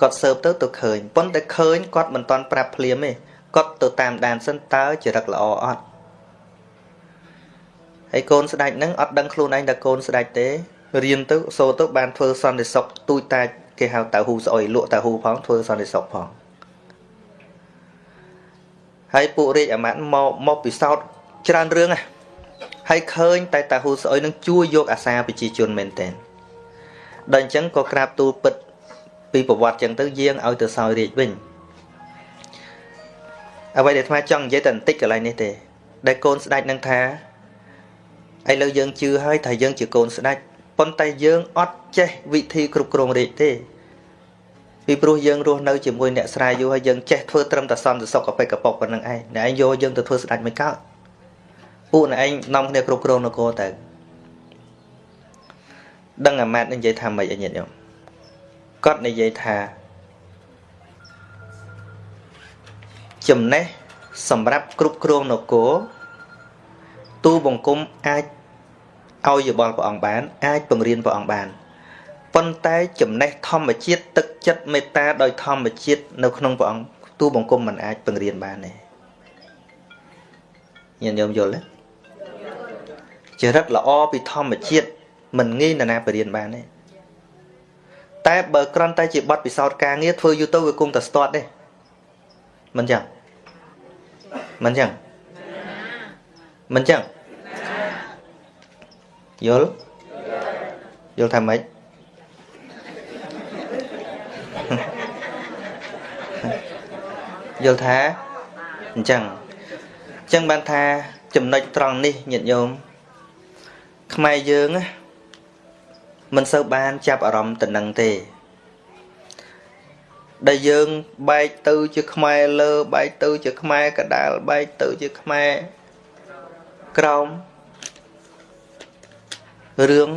គាត់សើបទៅទៅឃើញប៉ុន្តែឃើញគាត់មិនតន់ប្រាប់ភ្លាមទេគាត់ទៅតាមដានសិនតើចរិតល្អអត់ហើយកូនស្ដេចនឹងអត់ដឹងខ្លួនឯងថាកូនស្ដេចទេរៀនទៅសូទៅបានធ្វើសន្តិសុខទូចតាចគេហៅតៅហ៊ូស្អុយលក់តៅហ៊ូផងធ្វើសន្តិសុខផង ហើយពួករាជអាមាត្យមកមកពិសោធន៍ច្រើនរឿងណាហើយឃើញ តែតាហ៊ូស្អុយនឹងជួយយកអាសាប្រជាជនមែនតើដល់អញ្ចឹងក៏ក្រាបទូលពិតពីប្រវត្តិចឹងទៅយាងឲ្យទៅសោយរាជវិញអ្វីដែលអាត្មាចង់និយាយតែបន្តិចកន្លែងនេះទេដែលកូនស្ដេចនឹងថាឥឡូវយើងជឿហើយថាយើងជាកូនស្ដេចប៉ុន្តែយើងអត់ចេះវិធីគ្រប់គ្រងរាជទេ ពីព្រោះយើងរស់នៅជាមួយអ្នកស្រាយយូរហើយយើងចេះធ្វើត្រឹមតែសន្តិសុខកប៉ិកកប៉ុកប៉ុណ្្នឹងឯងអ្នកឯងយកយើងទៅធ្វើស្ដេចមិនកើតពួកអ្នកឯងនាំគ្នាគ្រប់គ្រងនគរទៅដឹងអាម៉ាត់នឹងនិយាយថាម៉េចអញ្ញញោមគាត់និយាយថាចំណេះសម្រាប់គ្រប់គ្រងនគរទូបង្គំអាចឲ្យយោបល់ព្រះអង្គបាន អាចបង្រៀនព្រះអង្គបាន ប៉ុន្តែចំណេះធម្មជាតិទឹកចិត្តមេត្តាដោយធម្មជាតិនៅក្នុងព្រះអង្គទូបង្គំមិនអាចបង្រៀនបានទេញាតិញោមយល់ទេចរិតល្អពីធម្មជាតិមិនងាយនរណាបរៀនបានទេតែបើគ្រាន់តែជាប័ណ្ណពិសោធន៍ការងារធ្វើយូរទៅវាគង់តែស្ទាត់ទេមិនចឹងមិនចឹងមិនចឹងយល់យល់ថាម៉េច យល់ថាអញ្ចឹងអញ្ចឹងបានថាចំណុចត្រង់នេះញាតិញោមខ្មែរយើងមិនសូវបានចាប់អារម្មណ៍ទៅនឹងទេដែលយើងបែកទៅជាខ្មែរលើបែកទៅជាខ្មែរកដាលបែកទៅជាខ្មែរក្រោមរឿង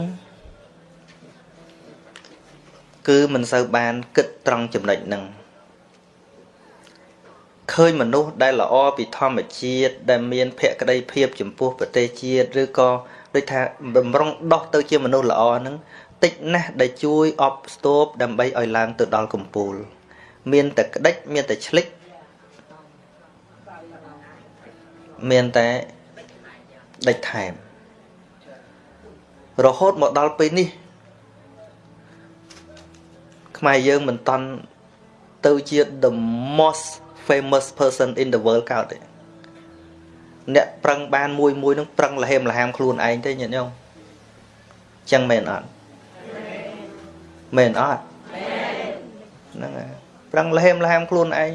គឺមិនសូវបានគិតត្រង់ចំណុចហ្នឹង ឃើញមនុស្សដែលល្អពីធម្មជាតិដែលមានភក្ដីភាពចំពោះប្រទេសជាតិឬក៏ដូចថាបំរុងដោះទៅជាមនុស្សល្អហ្នឹងតិចណាស់ដែលជួយអបស្ទប់ដើម្បីឲ្យឡើងទៅដល់កំពូល មានតែក្តិចមានតែឆ្លិចមានតែដេចថែមរហូតមកដល់ពេលនេះ ខ្មែរយើងមិនតន់ទៅជា the most famous person in the world កោតទេអ្នកប្រឹងបានមួយមួយនឹងប្រឹងលហេមលហាមខ្លួនឯងទេញាតិញោមចឹងមែនអត់មែនអត់ហ្នឹងហើយប្រឹងលហេមលហាមខ្លួនឯង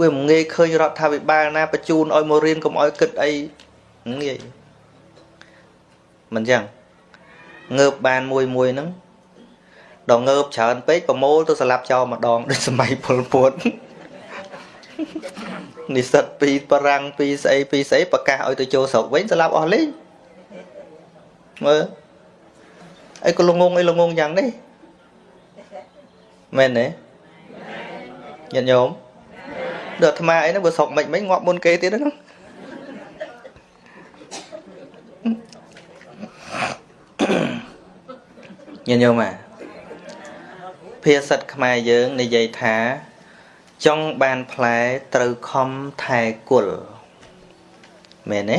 វាមិនងាយឃើញរដ្ឋាភិបាលណាបញ្ជូនឲ្យមករៀនកុំឲ្យគិតអីងាយមិនចឹងងើបបានមួយមួយហ្នឹងដល់ងើបច្រើនពេកប្រមូលទៅស្លាប់ចោលម្ដងដូចសម័យពលពត និស្សិតពីបារាំងពីស្អីពីស្អីប្រកាសឲ្យទៅចូលស្រុកវិញស្លាប់អស់លេងមើលអីក៏លងងអីលងងយ៉ាងនេះមែនទេញាតិញោមដល់អាត្មាអីហ្នឹងបើស្រុកមិនមិនងាប់មុនគេទៀតហ្នឹងញាតិញោមអាភាសិតខ្មែរយើងនិយាយថា ចង់បានផ្លែត្រូវខំថែគុលមែនទេ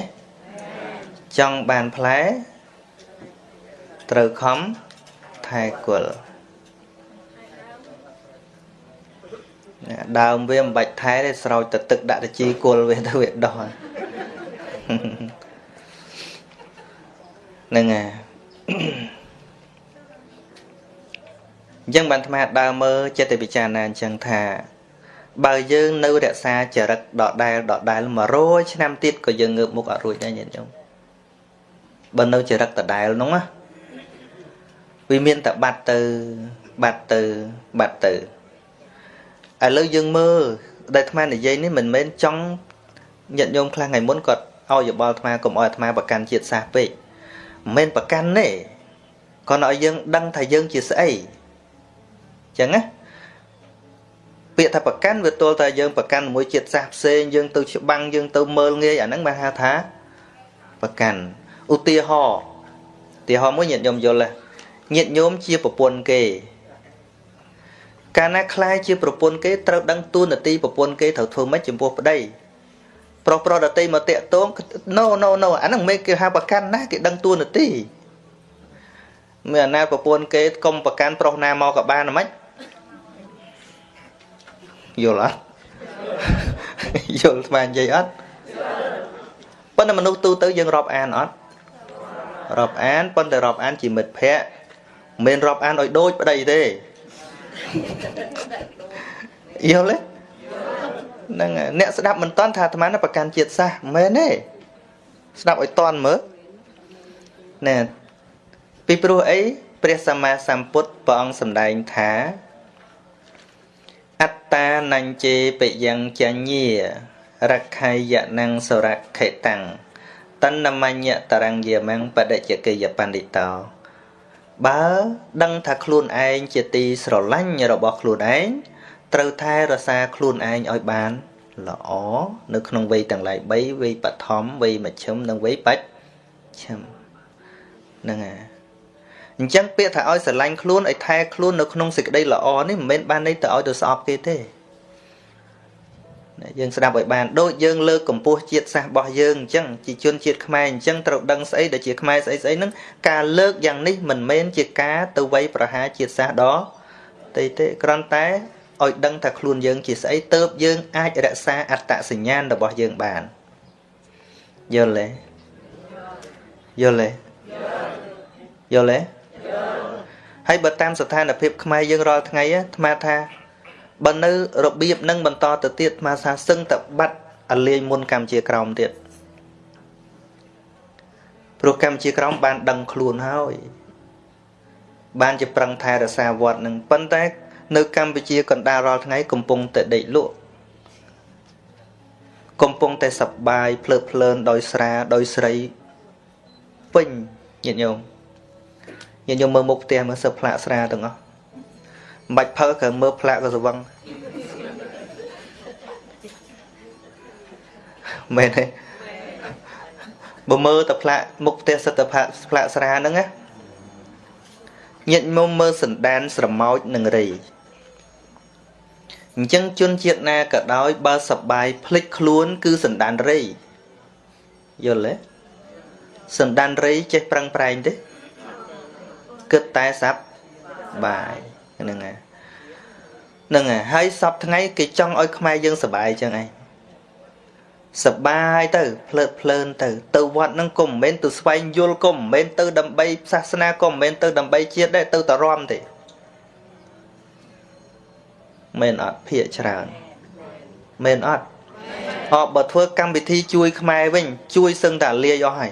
ចង់បានផ្លែត្រូវខំថែគល់ណាដើមវាមិនបាច់ថែទេស្រោចទៅទឹកដាក់ទៅជីគល់វាទៅវាដោះហ្នឹងហើយអញ្ចឹងបានអាត្មាដើរមើលចិត្តពិចារណាអញ្ចឹងថា បើយើងនៅរក្សាចរិតដដែលដដែល100ឆ្នាំទៀតក៏យើងងើបមុខអត់រួចដែរញាតិញោមបើនៅចរិតដដែលនោះណាវាមានតែបាត់ទៅបាត់ទៅបាត់ទៅឥឡូវយើងមើលដែលអាត្មានិយាយនេះមិនមែនចង់ញាតិញោមខ្លះថ្ងៃមុនគាត់ឲ្យយោបល់អាត្មាកុំឲ្យអាត្មាប្រកាន់ជាតិសាសពេកមិនមែនប្រកាន់ទេគាត់ឲ្យយើងដឹងថាយើងជាស្អីចឹងណា ពាក្យថាប្រកាន់វាទល់តែយើងប្រកាន់មួយជាតិសាសផ្សេងយើងទៅច្បាំងយើងទៅមើលងាយអាហ្នឹងបានហៅថាប្រកាន់ឧទាហរណ៍ឧទាហរណ៍មួយញាតិញោមយល់ទេញាតិញោមជាប្រពន្ធគេ កាលណាខ្លាយជាប្រពន្ធគេត្រូវដឹងទួនាទីប្រពន្ធគេត្រូវធ្វើម៉េចចំពោះប្តីប្រុសប្រុសដតីមកតាក់ទង no no no អាហ្នឹងមិនគេហៅប្រកាន់ណាគេដឹងទួនាទីមានអាណាប្រពន្ធគេកុំប្រកាន់ប្រុសណាមកក៏បានហ្មង យល់អត់យល់ស្មាននិយាយអត់ប៉ុន្តែមនុស្សទូទៅយើងរាប់អានអត់រាប់អានប៉ុន្តែរាប់អានជាមិត្តភ័ក្តិមិនរាប់អានឲ្យដូចប្តីទេយល់ទេហ្នឹងអ្នកស្ដាប់មិនតន់ថាអាត្មាប្រកាន់ជាតិសាសមែនទេស្ដាប់ឲ្យតន់មើលណែពីព្រោះអីព្រះសម្មាសម្ពុទ្ធព្រះអង្គសម្ដែងថា អត្តានញ្ជេបយ៉ាងចញ្ញារក្ខយណងសរខេតាំងតណ្ណមញ្ញតរង្យាមងបដិជកិយបណ្ឌិតោបើដឹងថាខ្លួនឯងជាទីស្រឡាញ់របស់ខ្លួនឯងត្រូវថែរក្សាខ្លួនឯងឲ្យបានល្អនៅក្នុងវ័យទាំងឡាយ3វ័យបឋមវ័យមជ្ឈិមនិងវ័យបច្ឆិមហ្នឹងហើយ អញ្ចឹងពាក្យថាឲ្យស្រឡាញ់ខ្លួនឲ្យថែខ្លួននៅក្នុងសេចក្តីល្អនេះមិនមែនបានន័យទៅឲ្យទៅស្អប់គេទេយើងស្ដាប់ឲ្យបានដូចយើងលើកកម្ពស់ជាតិសាសន៍របស់យើងអញ្ចឹងជាជនជាតិខ្មែរអញ្ចឹងត្រូវដឹងស្អីដែលជាខ្មែរស្អីស្អីហ្នឹងការលើកយ៉ាងនេះមិនមែនជាការទៅវាយប្រហារជាតិសាសន៍ដ៏ទេទេគ្រាន់តែឲ្យដឹងថាខ្លួនយើងជាស្អីទៅយើងអាចរក្សាអត្តសញ្ញាណរបស់យើងបានយល់ទេយល់ទេយល់ទេ ហើយបើតាមស្ថានភាពខ្មែរយើងរាល់ថ្ងៃអាត្មាថាបើនៅរបៀបនឹងបន្តទៅទៀតអាសាសឹងតែបាត់អលាយមុនកម្ពុជាក្រោមទៀតព្រោះកម្ពុជាក្រោមបាន ដឹងខ្លួនហើយ បានជាប្រឹងថែរក្សាវត្តនឹងប៉ុន្តែ នៅកម្ពុជាកណ្ដាលរាល់ថ្ងៃកំពុងតែដេកលក់កំពុងតែសប្បាយភ្លើតភ្លើនដោយស្រាដោយស្រីពេញញាតិញោម ញាតិញោមមើលមុខផ្ទះមើលសឹកផ្លាកស្រាទាំងអស់មិនបាច់ភើគ្រាន់មើលផ្លាកក៏ស្វឹងមែនទេបើមើលតែផ្លាកមុខផ្ទះសិតតែផ្លាកស្រាហ្នឹងណាញាតិមុំមើលសណ្ដានស្រមោចនឹងរីអញ្ចឹងជនជាតិណាក៏ដោយបើសបាយភ្លេចខ្លួន គឺសណ្ដានរីយល់ទេសណ្ដានរីចេះប្រឹងប្រែងទេ គិតតែសັບបាយហ្នឹងហើយហ្នឹងហើយហើយសពថ្ងៃគេចង់ឲ្យខ្មែរយើងសុបាយចឹងឯងសបាយទៅភ្លើតភ្លើនទៅ ទៅវត្តហ្នឹងក៏មិនមែនទៅស្វែងយល់ក៏មិនមែនទៅដើម្បីសាសនាក៏មិនមែនទៅដើម្បីជាតិដែរទៅតរំទេមែនអត់ភាកច្រើនមែនអត់អបបើធ្វើកម្មវិធីជួយខ្មែរវិញ ជួយសឹងតែលាយអស់ហើយ